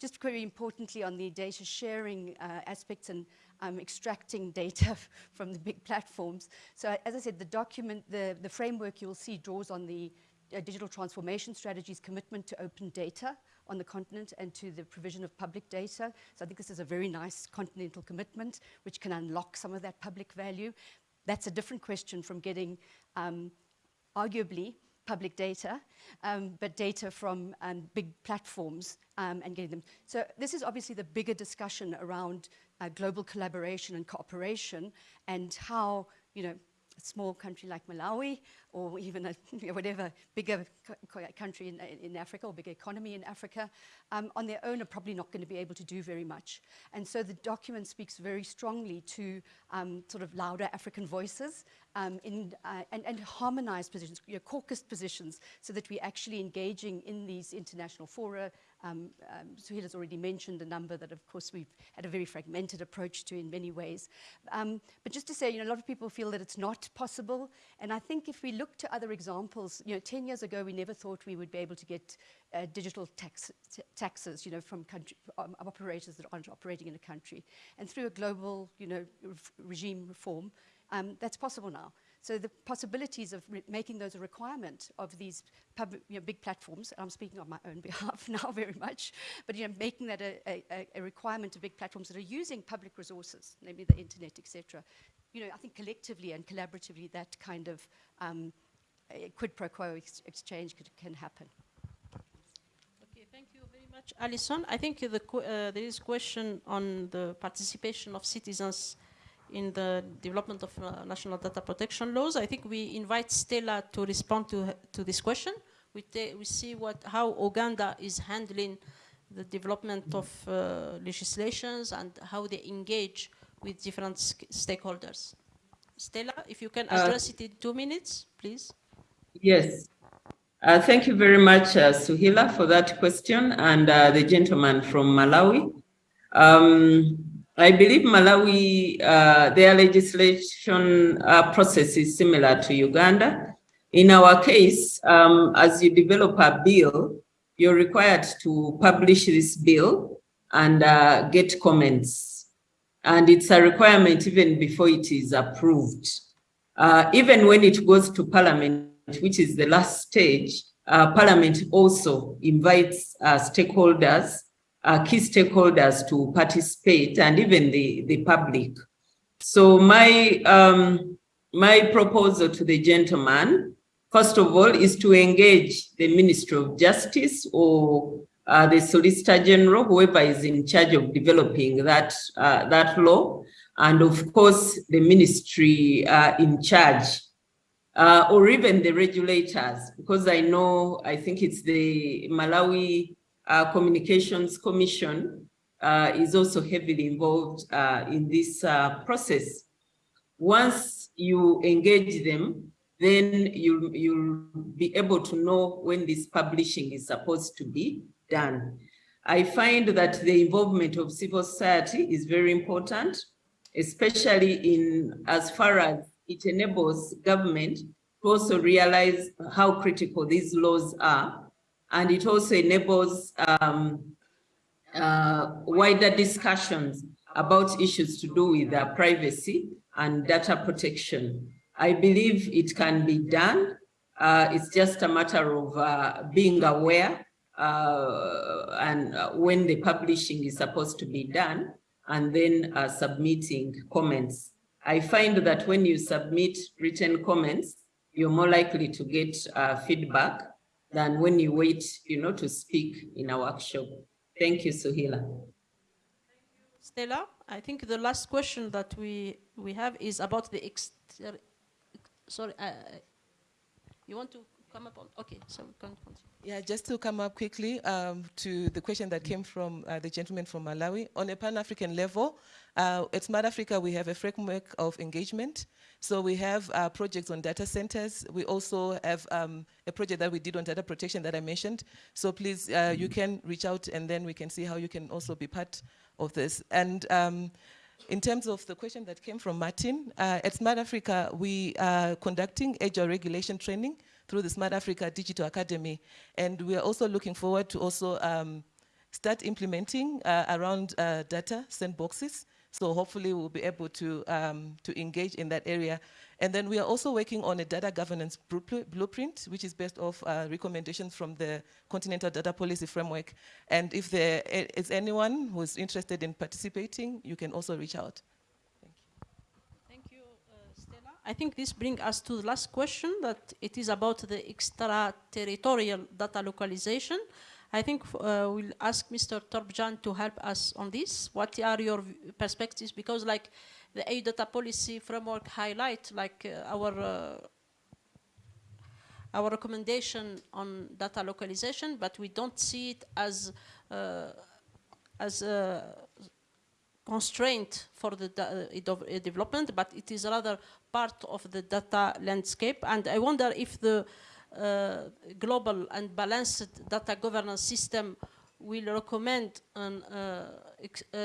Just very importantly on the data sharing uh, aspects and um, extracting data from the big platforms. So as I said, the document, the, the framework you will see draws on the uh, digital transformation strategy's commitment to open data on the continent and to the provision of public data. So I think this is a very nice continental commitment which can unlock some of that public value. That's a different question from getting um, arguably public data, um, but data from um, big platforms um, and getting them. So this is obviously the bigger discussion around uh, global collaboration and cooperation and how, you know, a small country like Malawi or even a, whatever bigger country in, in, Africa or bigger economy in Africa, um, on their own are probably not going to be able to do very much. And so the document speaks very strongly to um, sort of louder African voices um, in, uh, and, and harmonized positions, you know, caucus positions, so that we're actually engaging in these international fora, um, um, has already mentioned a number that, of course, we've had a very fragmented approach to in many ways. Um, but just to say, you know, a lot of people feel that it's not possible. And I think if we look to other examples, you know, 10 years ago, we never thought we would be able to get uh, digital tax, taxes, you know, from country, um, operators that aren't operating in a country. And through a global, you know, regime reform, um, that's possible now. So the possibilities of making those a requirement of these you know, big platforms, and I'm speaking on my own behalf now very much, but you know, making that a, a, a requirement of big platforms that are using public resources, namely the internet, etc. You know, I think collectively and collaboratively that kind of um, quid pro quo ex exchange could, can happen. Okay, thank you very much, Alison. I think the uh, there is a question on the participation of citizens in the development of uh, national data protection laws. I think we invite Stella to respond to, to this question. We, we see what, how Uganda is handling the development of uh, legislations and how they engage with different stakeholders. Stella, if you can uh, address uh, it in two minutes, please. Yes. Uh, thank you very much, uh, Suhaila, for that question, and the gentleman from Malawi. Um, I believe Malawi, uh, their legislation uh, process is similar to Uganda. In our case, um, as you develop a bill, you're required to publish this bill and uh, get comments. And it's a requirement even before it is approved. Uh, even when it goes to parliament, which is the last stage, uh, parliament also invites uh, stakeholders uh, key stakeholders to participate and even the, the public. So my, um, my proposal to the gentleman, first of all, is to engage the Ministry of Justice or uh, the Solicitor General, whoever is in charge of developing that, uh, that law, and of course, the ministry uh, in charge, uh, or even the regulators, because I know, I think it's the Malawi uh, Communications Commission uh, is also heavily involved uh, in this uh, process. Once you engage them, then you, you'll be able to know when this publishing is supposed to be done. I find that the involvement of civil society is very important, especially in as far as it enables government to also realize how critical these laws are. And it also enables um, uh, wider discussions about issues to do with uh, privacy and data protection. I believe it can be done. Uh, it's just a matter of uh, being aware uh, and when the publishing is supposed to be done and then uh, submitting comments. I find that when you submit written comments, you're more likely to get feedback than when you wait, you know, to speak in a workshop. Thank you, Suhila. Stella, I think the last question that we we have is about the exter sorry, uh, you want to come up on, okay, so we can continue. Yeah, just to come up quickly um, to the question that came from uh, the gentleman from Malawi. On a Pan-African level, uh, at Smart Africa, we have a framework of engagement. So we have uh, projects on data centers. We also have um, a project that we did on data protection that I mentioned. So please, uh, you can reach out and then we can see how you can also be part of this. And um, in terms of the question that came from Martin, uh, at Smart Africa, we are conducting agile regulation training through the Smart Africa Digital Academy. And we are also looking forward to also um, start implementing uh, around uh, data sandboxes. So hopefully we'll be able to, um, to engage in that area. And then we are also working on a data governance blueprint, which is based off uh, recommendations from the Continental Data Policy Framework. And if there is anyone who's interested in participating, you can also reach out. Thank you. Thank you, uh, Stella. I think this brings us to the last question, that it is about the extraterritorial data localization. I think uh, we'll ask Mr. Torbjörn to help us on this. What are your perspectives? Because like the EU data policy framework highlight like uh, our uh, our recommendation on data localization, but we don't see it as uh, as a constraint for the uh, development, but it is rather part of the data landscape. And I wonder if the uh, global and balanced data governance system will recommend an uh, ex, uh,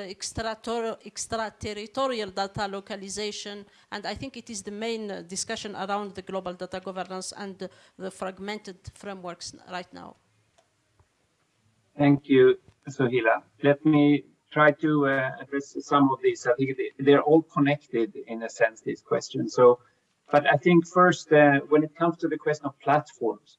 extraterritorial, data localization, and I think it is the main uh, discussion around the global data governance and the, the fragmented frameworks right now. Thank you, Souhila. Let me try to uh, address some of these. I think they're all connected in a sense, these questions. So but I think first, uh, when it comes to the question of platforms,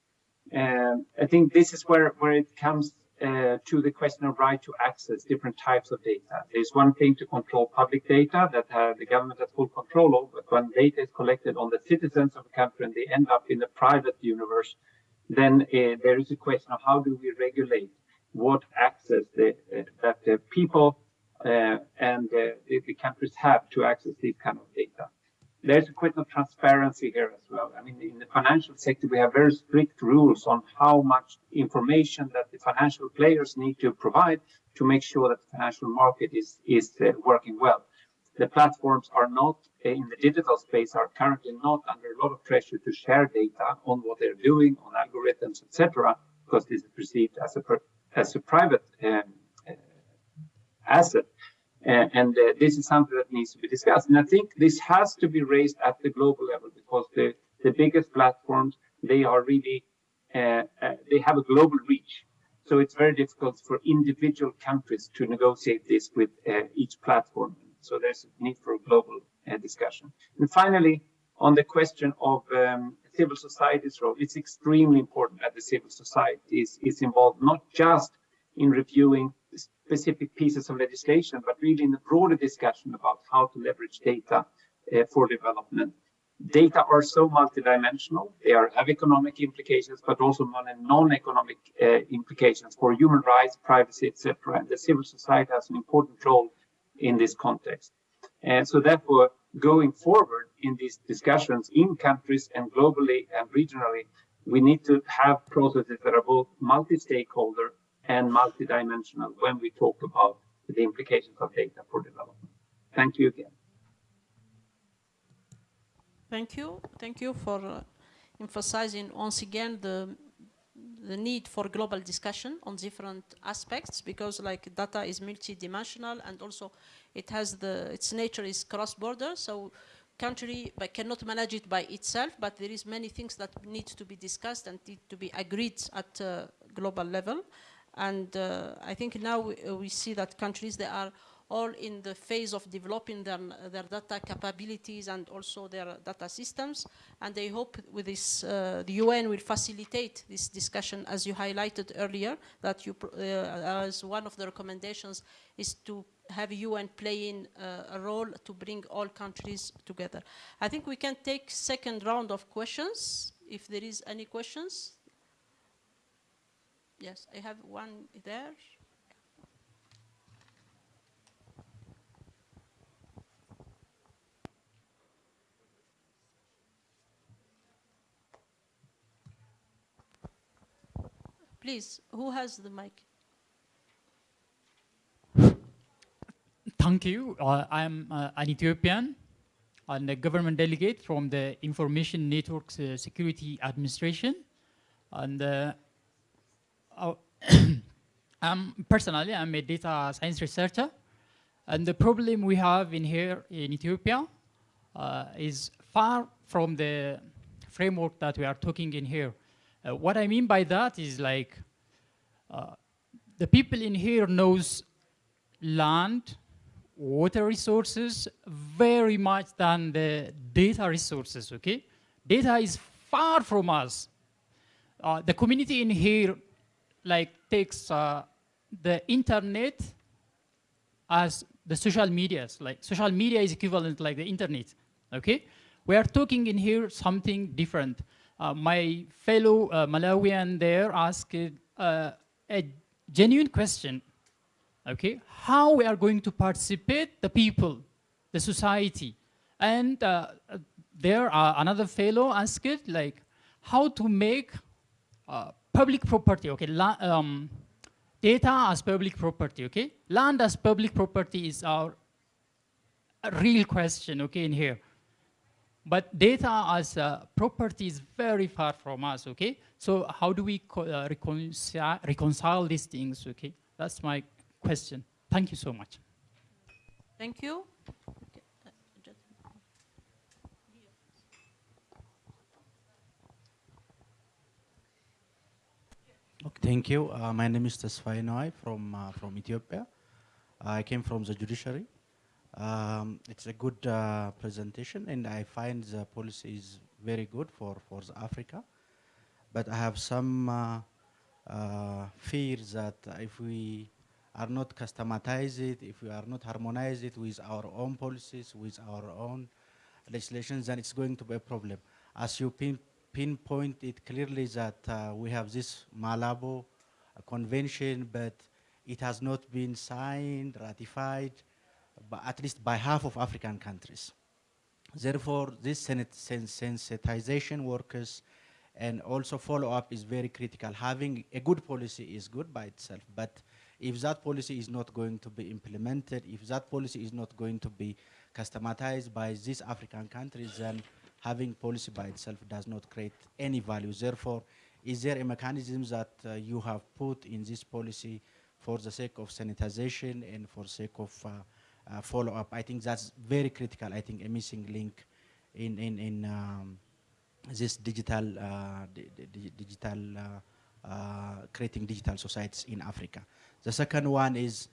um, I think this is where, where it comes uh, to the question of right to access different types of data. There's one thing to control public data that uh, the government has full control of, but when data is collected on the citizens of a country and they end up in the private universe, then uh, there is a question of how do we regulate what access the, uh, that the people uh, and the, the countries have to access these kind of data there's a question of transparency here as well. I mean, in the financial sector, we have very strict rules on how much information that the financial players need to provide to make sure that the financial market is, is uh, working well. The platforms are not uh, in the digital space are currently not under a lot of pressure to share data on what they're doing, on algorithms, etc., because this is perceived as a as a private um, uh, asset. Uh, and uh, this is something that needs to be discussed. And I think this has to be raised at the global level because the, the biggest platforms, they are really, uh, uh, they have a global reach. So it's very difficult for individual countries to negotiate this with uh, each platform. So there's a need for a global uh, discussion. And finally, on the question of um, civil society's role, it's extremely important that the civil society is, is involved, not just in reviewing specific pieces of legislation, but really in a broader discussion about how to leverage data uh, for development. Data are so multidimensional. They are, have economic implications, but also non-economic uh, implications for human rights, privacy, etc. And the civil society has an important role in this context. And so therefore, going forward in these discussions in countries and globally and regionally, we need to have processes that are both multi-stakeholder and multidimensional when we talk about the implications of data for development. Thank you again. Thank you. Thank you for uh, emphasizing once again the the need for global discussion on different aspects because like data is multidimensional and also it has the its nature is cross-border so country but cannot manage it by itself but there is many things that need to be discussed and need to be agreed at uh, global level and uh, I think now we, uh, we see that countries they are all in the phase of developing their, their data capabilities and also their data systems. And they hope with this, uh, the UN will facilitate this discussion as you highlighted earlier, that you, uh, as one of the recommendations is to have UN playing uh, a role to bring all countries together. I think we can take second round of questions, if there is any questions. Yes, I have one there. Please, who has the mic? Thank you. Uh, I'm uh, an Ethiopian and a government delegate from the Information Networks uh, Security Administration. And I'm personally, I'm a data science researcher. And the problem we have in here in Ethiopia uh, is far from the framework that we are talking in here. Uh, what I mean by that is like uh, the people in here knows land, water resources very much than the data resources, okay? Data is far from us. Uh, the community in here like takes uh, the internet as the social medias, like social media is equivalent like the internet, okay? We are talking in here something different. Uh, my fellow uh, Malawian there asked uh, a genuine question, okay? How we are going to participate the people, the society. And uh, there uh, another fellow asked like how to make uh, public property, okay? La um, data as public property, okay? Land as public property is our real question, okay, in here. But data as a property is very far from us, okay? So how do we uh, reconcile, reconcile these things, okay? That's my question. Thank you so much. Thank you. Okay, thank you. Uh, my name is Tesfaye Noai from, uh, from Ethiopia. I came from the judiciary. Um, it's a good uh, presentation and I find the policy is very good for, for Africa. But I have some uh, uh, fears that if we are not customize it, if we are not harmonize it with our own policies, with our own legislations, then it's going to be a problem. As you pinpoint it clearly that uh, we have this Malabo convention, but it has not been signed, ratified, at least by half of African countries. Therefore, this sensitization workers and also follow-up is very critical. Having a good policy is good by itself, but if that policy is not going to be implemented, if that policy is not going to be customized by these African countries, then having policy by itself does not create any value. Therefore, is there a mechanism that uh, you have put in this policy for the sake of sanitization and for sake of uh, uh, follow up. I think that's very critical. I think a missing link in in in um, this digital uh, digital uh, creating digital societies in Africa. The second one is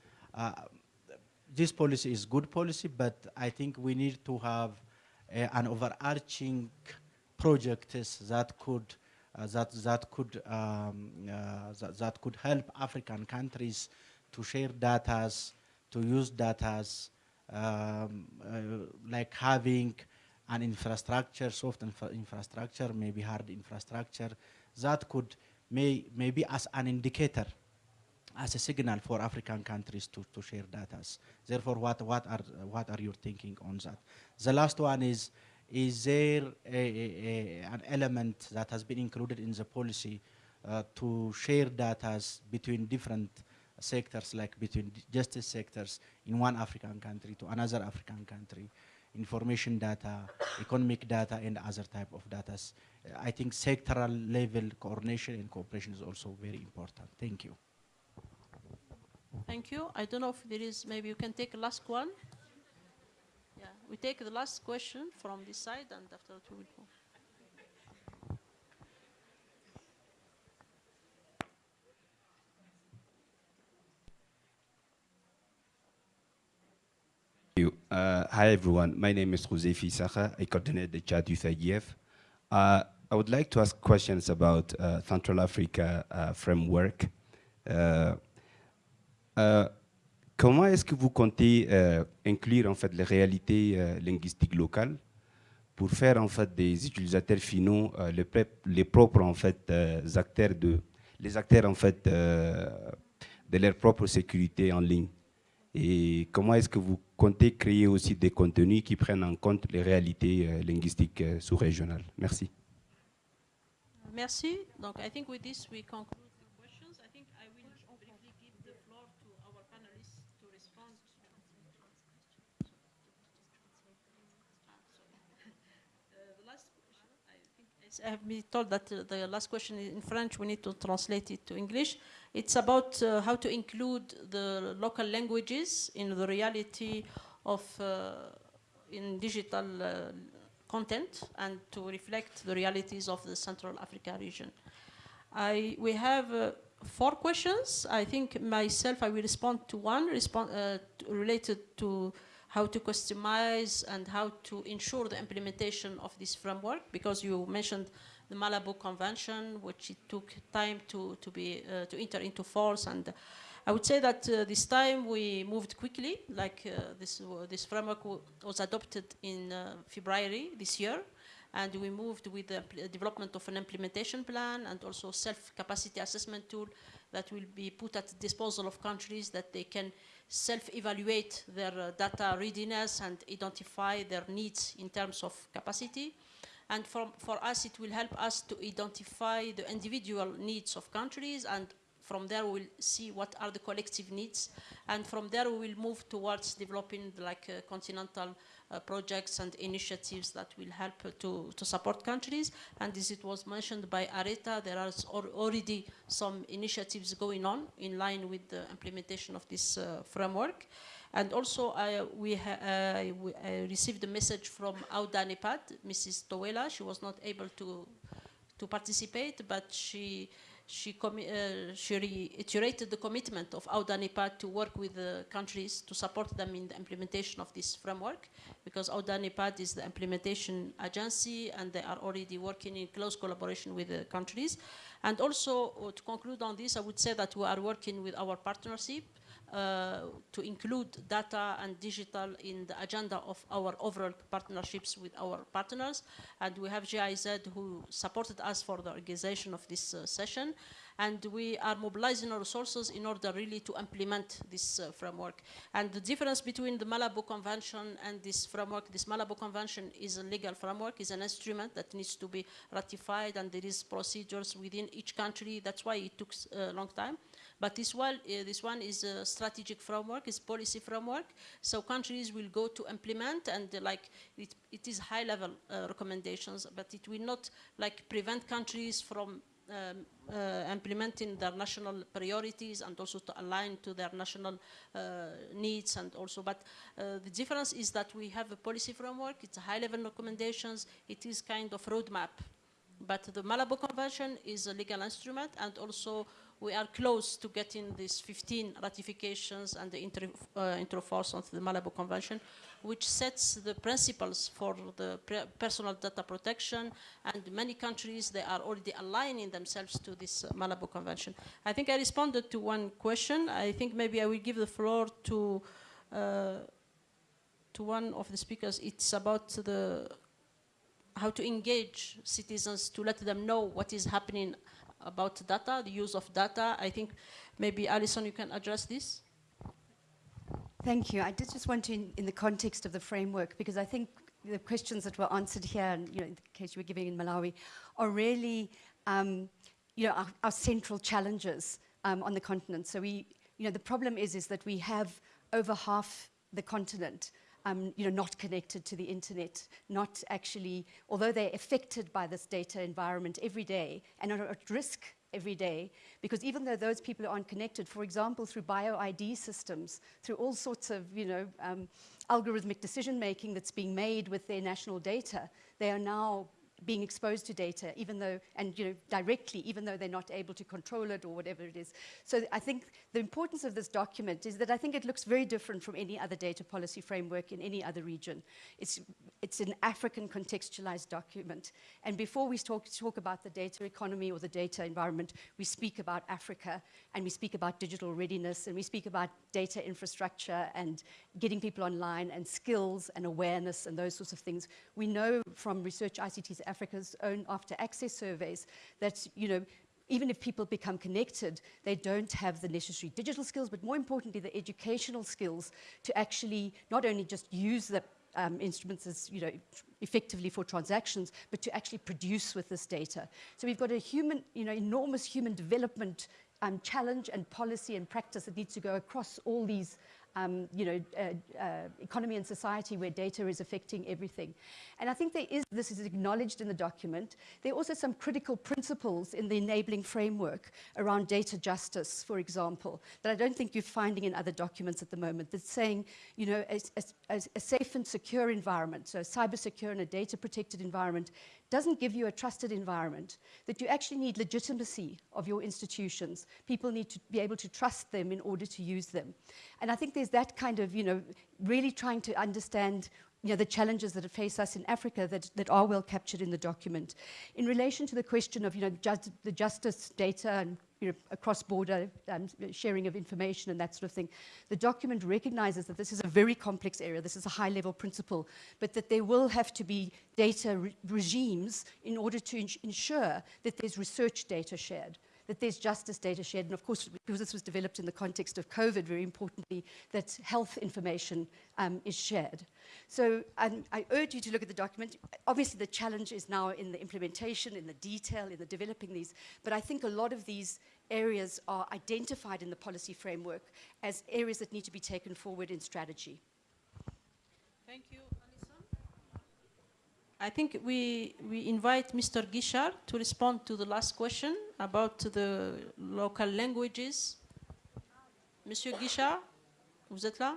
this policy is good policy, but I think we need to have an overarching projects that could uh, that that could um, uh, that, that could help African countries to share data to use data um, uh, like having an infrastructure, soft infra infrastructure, maybe hard infrastructure, that could may, maybe as an indicator, as a signal for African countries to, to share data. Therefore, what, what, are, what are you thinking on that? The last one is, is there a, a, an element that has been included in the policy uh, to share data between different sectors, like between justice sectors in one African country to another African country. information data, economic data, and other type of data. I think sectoral level coordination and cooperation is also very important. Thank you. Thank you. I don't know if there is, maybe you can take the last one. Yeah, we take the last question from this side and after that we will move. you. Uh, hi, everyone. My name is Jose Fisaja. I coordinate the Chad Youth IGF. Uh, I would like to ask questions about uh, Central Africa uh, framework. Uh, uh, comment est-ce que vous comptez inclure en fait les réalités linguistiques locales pour faire en fait des utilisateurs finaux les, propres en fait acteurs de les acteurs en fait de leur propre sécurité en ligne? Et comment est-ce que vous comptez créer aussi des contenus qui prennent en compte les réalités euh, linguistiques euh, sous-régionales? Merci. Merci. Donc, I think with this think I have been told that uh, the last question in French. We need to translate it to English. It's about uh, how to include the local languages in the reality of uh, in digital content and to reflect the realities of the Central Africa region. I, we have uh, four questions. I think myself, I will respond to one respond, uh, related to how to customize and how to ensure the implementation of this framework, because you mentioned the Malabo Convention, which it took time to, to, be, uh, to enter into force. And I would say that uh, this time we moved quickly, like uh, this, this framework was adopted in uh, February this year. And we moved with the development of an implementation plan and also self-capacity assessment tool that will be put at the disposal of countries that they can self-evaluate their uh, data readiness and identify their needs in terms of capacity. And for, for us, it will help us to identify the individual needs of countries and from there we'll see what are the collective needs and from there we will move towards developing like uh, continental uh, projects and initiatives that will help to, to support countries and as it was mentioned by Areta there are already some initiatives going on in line with the implementation of this uh, framework and also, we, uh, we received a message from AUDA-NEPAD, Mrs. Towela. She was not able to, to participate, but she, she, uh, she reiterated the commitment of AUDA-NEPAD to work with the countries to support them in the implementation of this framework, because AUDA-NEPAD is the implementation agency and they are already working in close collaboration with the countries. And also, uh, to conclude on this, I would say that we are working with our partnership to include data and digital in the agenda of our overall partnerships with our partners. And we have GIZ who supported us for the organization of this uh, session. And we are mobilizing our resources in order really to implement this uh, framework. And the difference between the Malabo Convention and this framework, this Malabo Convention is a legal framework, is an instrument that needs to be ratified and there is procedures within each country. That's why it took a long time. But this one, uh, this one is a strategic framework, is policy framework. So countries will go to implement and uh, like it, it is high level uh, recommendations, but it will not like prevent countries from um, uh, implementing their national priorities and also to align to their national uh, needs and also but uh, the difference is that we have a policy framework it's high level recommendations it is kind of roadmap but the Malabo Convention is a legal instrument and also we are close to getting these 15 ratifications and the intro, uh, force of the Malabo Convention, which sets the principles for the personal data protection. And many countries, they are already aligning themselves to this uh, Malabo Convention. I think I responded to one question. I think maybe I will give the floor to uh, to one of the speakers. It's about the how to engage citizens to let them know what is happening about data, the use of data. I think maybe Alison, you can address this. Thank you. I did just want to, in, in, the context of the framework, because I think the questions that were answered here, and you know, in the case you were giving in Malawi, are really, um, you know, our, our central challenges um, on the continent. So we, you know, the problem is, is that we have over half the continent um, you know, not connected to the internet, not actually, although they're affected by this data environment every day and are at risk every day, because even though those people aren't connected, for example, through bio-ID systems, through all sorts of, you know, um, algorithmic decision making that's being made with their national data, they are now being exposed to data, even though, and you know, directly, even though they're not able to control it or whatever it is. So I think the importance of this document is that I think it looks very different from any other data policy framework in any other region. It's, it's an African contextualized document. And before we talk, talk about the data economy or the data environment, we speak about Africa and we speak about digital readiness and we speak about data infrastructure and getting people online and skills and awareness and those sorts of things. We know from research ICT's Africa's own after access surveys that, you know, even if people become connected, they don't have the necessary digital skills, but more importantly, the educational skills to actually not only just use the um, instruments as, you know, effectively for transactions, but to actually produce with this data. So we've got a human, you know, enormous human development um, challenge and policy and practice that needs to go across all these um, you know, uh, uh, economy and society where data is affecting everything. And I think there is, this is acknowledged in the document. There are also some critical principles in the enabling framework around data justice, for example, that I don't think you're finding in other documents at the moment. That's saying, you know, a, a, a safe and secure environment, so a cyber secure and a data protected environment doesn't give you a trusted environment, that you actually need legitimacy of your institutions. People need to be able to trust them in order to use them. And I think there's that kind of, you know, really trying to understand you know, the challenges that face us in Africa that, that are well captured in the document. In relation to the question of you know, the justice data and you know, across border um, sharing of information and that sort of thing, the document recognizes that this is a very complex area, this is a high level principle, but that there will have to be data re regimes in order to ensure that there's research data shared that there's justice data shared, and of course, because this was developed in the context of COVID, very importantly, that health information um, is shared. So um, I urge you to look at the document. Obviously, the challenge is now in the implementation, in the detail, in the developing these, but I think a lot of these areas are identified in the policy framework as areas that need to be taken forward in strategy. I think we, we invite Mr. Guichard to respond to the last question about the local languages. Monsieur Guichard, vous êtes là?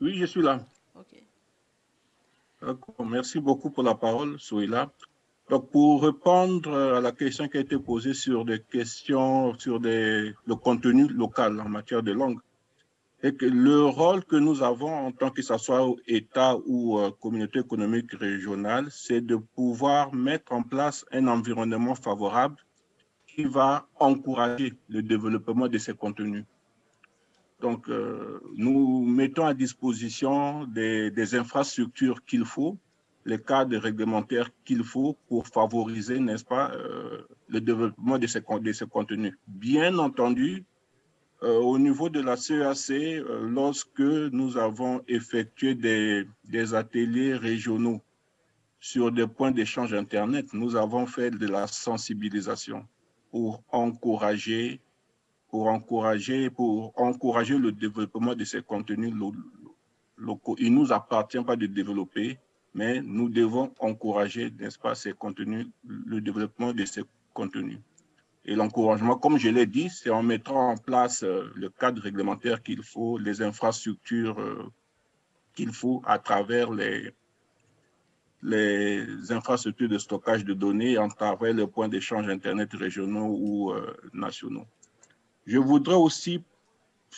Oui, je suis là. OK. Merci beaucoup pour la parole, Souila. Donc, pour répondre à la question qui a été posée sur des questions sur des, le contenu local en matière de langue, et que le rôle que nous avons en tant que ce soit État ou euh, communauté économique régionale, c'est de pouvoir mettre en place un environnement favorable qui va encourager le développement de ces contenus. Donc, euh, nous mettons à disposition des, infrastructures qu'il faut, les cadres réglementaires qu'il faut pour favoriser, n'est-ce pas, euh, le développement de ces, contenus. Bien entendu, au niveau de la CEAC, euh, lorsque nous avons effectué des, ateliers régionaux sur des points d'échange Internet, nous avons fait de la sensibilisation pour encourager le développement de ces contenus locaux. Il ne nous appartient pas de développer, mais nous devons encourager, n'est-ce pas, ces contenus, le développement de ces contenus. Et l'encouragement, comme je l'ai dit, c'est en mettant en place euh, le cadre réglementaire qu'il faut, les infrastructures euh, qu'il faut à travers les, infrastructures de stockage de données, à travers les points d'échange Internet régionaux ou euh, nationaux. Je voudrais aussi,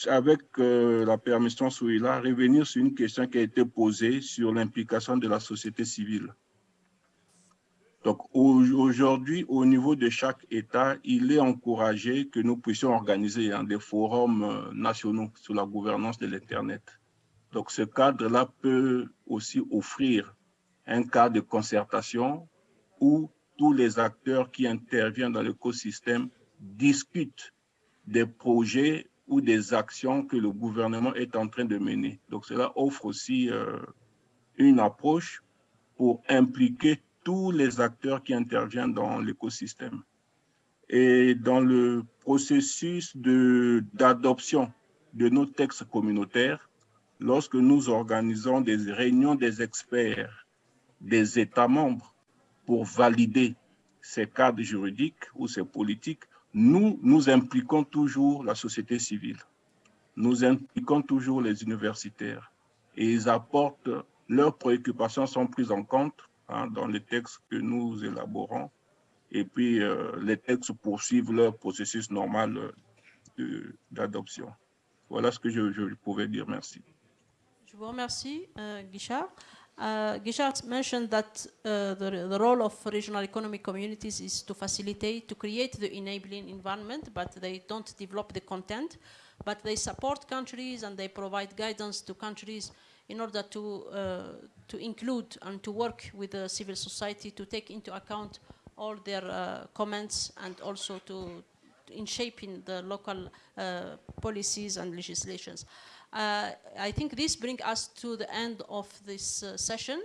avec la permission Souila, revenir sur une question qui a été posée sur l'implication de la société civile. Donc aujourd'hui, au niveau de chaque État, il est encouragé que nous puissions organiser hein, des forums euh, nationaux sur la gouvernance de l'Internet. Donc ce cadre-là peut aussi offrir un cadre de concertation où tous les acteurs qui interviennent dans l'écosystème discutent des projets ou des actions que le gouvernement est en train de mener. Donc cela offre aussi euh, une approche pour impliquer tous les acteurs qui interviennent dans l'écosystème. Et dans le processus d'adoption de, de, nos textes communautaires, lorsque nous organisons des réunions des experts des États membres pour valider ces cadres juridiques ou ces politiques, nous, nous impliquons toujours la société civile. Nous impliquons toujours les universitaires et ils apportent, leurs préoccupations sont prises en compte hein, dans les textes que nous élaborons et puis euh, les textes poursuivent leur processus normal d'adoption. Voilà ce que je, je, pouvais dire. Merci. Je vous remercie, uh, Guichard. Guichard mentioned that uh, the, the, role of regional economic communities is to facilitate, to create the enabling environment, but they don't develop the content, but they support countries and they provide guidance to countries in order to, uh, to include and to work with the civil society to take into account all their uh, comments and also to, in shaping the local uh, policies and legislations. Uh, I think this brings us to the end of this uh, session.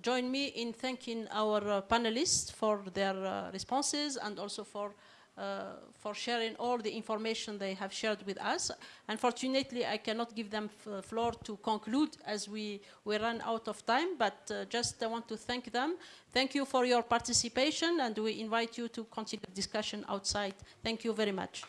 Join me in thanking our uh, panelists for their uh, responses and also for Uh, for sharing all the information they have shared with us. Unfortunately, I cannot give them uh, floor to conclude as we, we run out of time, but uh, just I want to thank them. Thank you for your participation, and we invite you to continue the discussion outside. Thank you very much.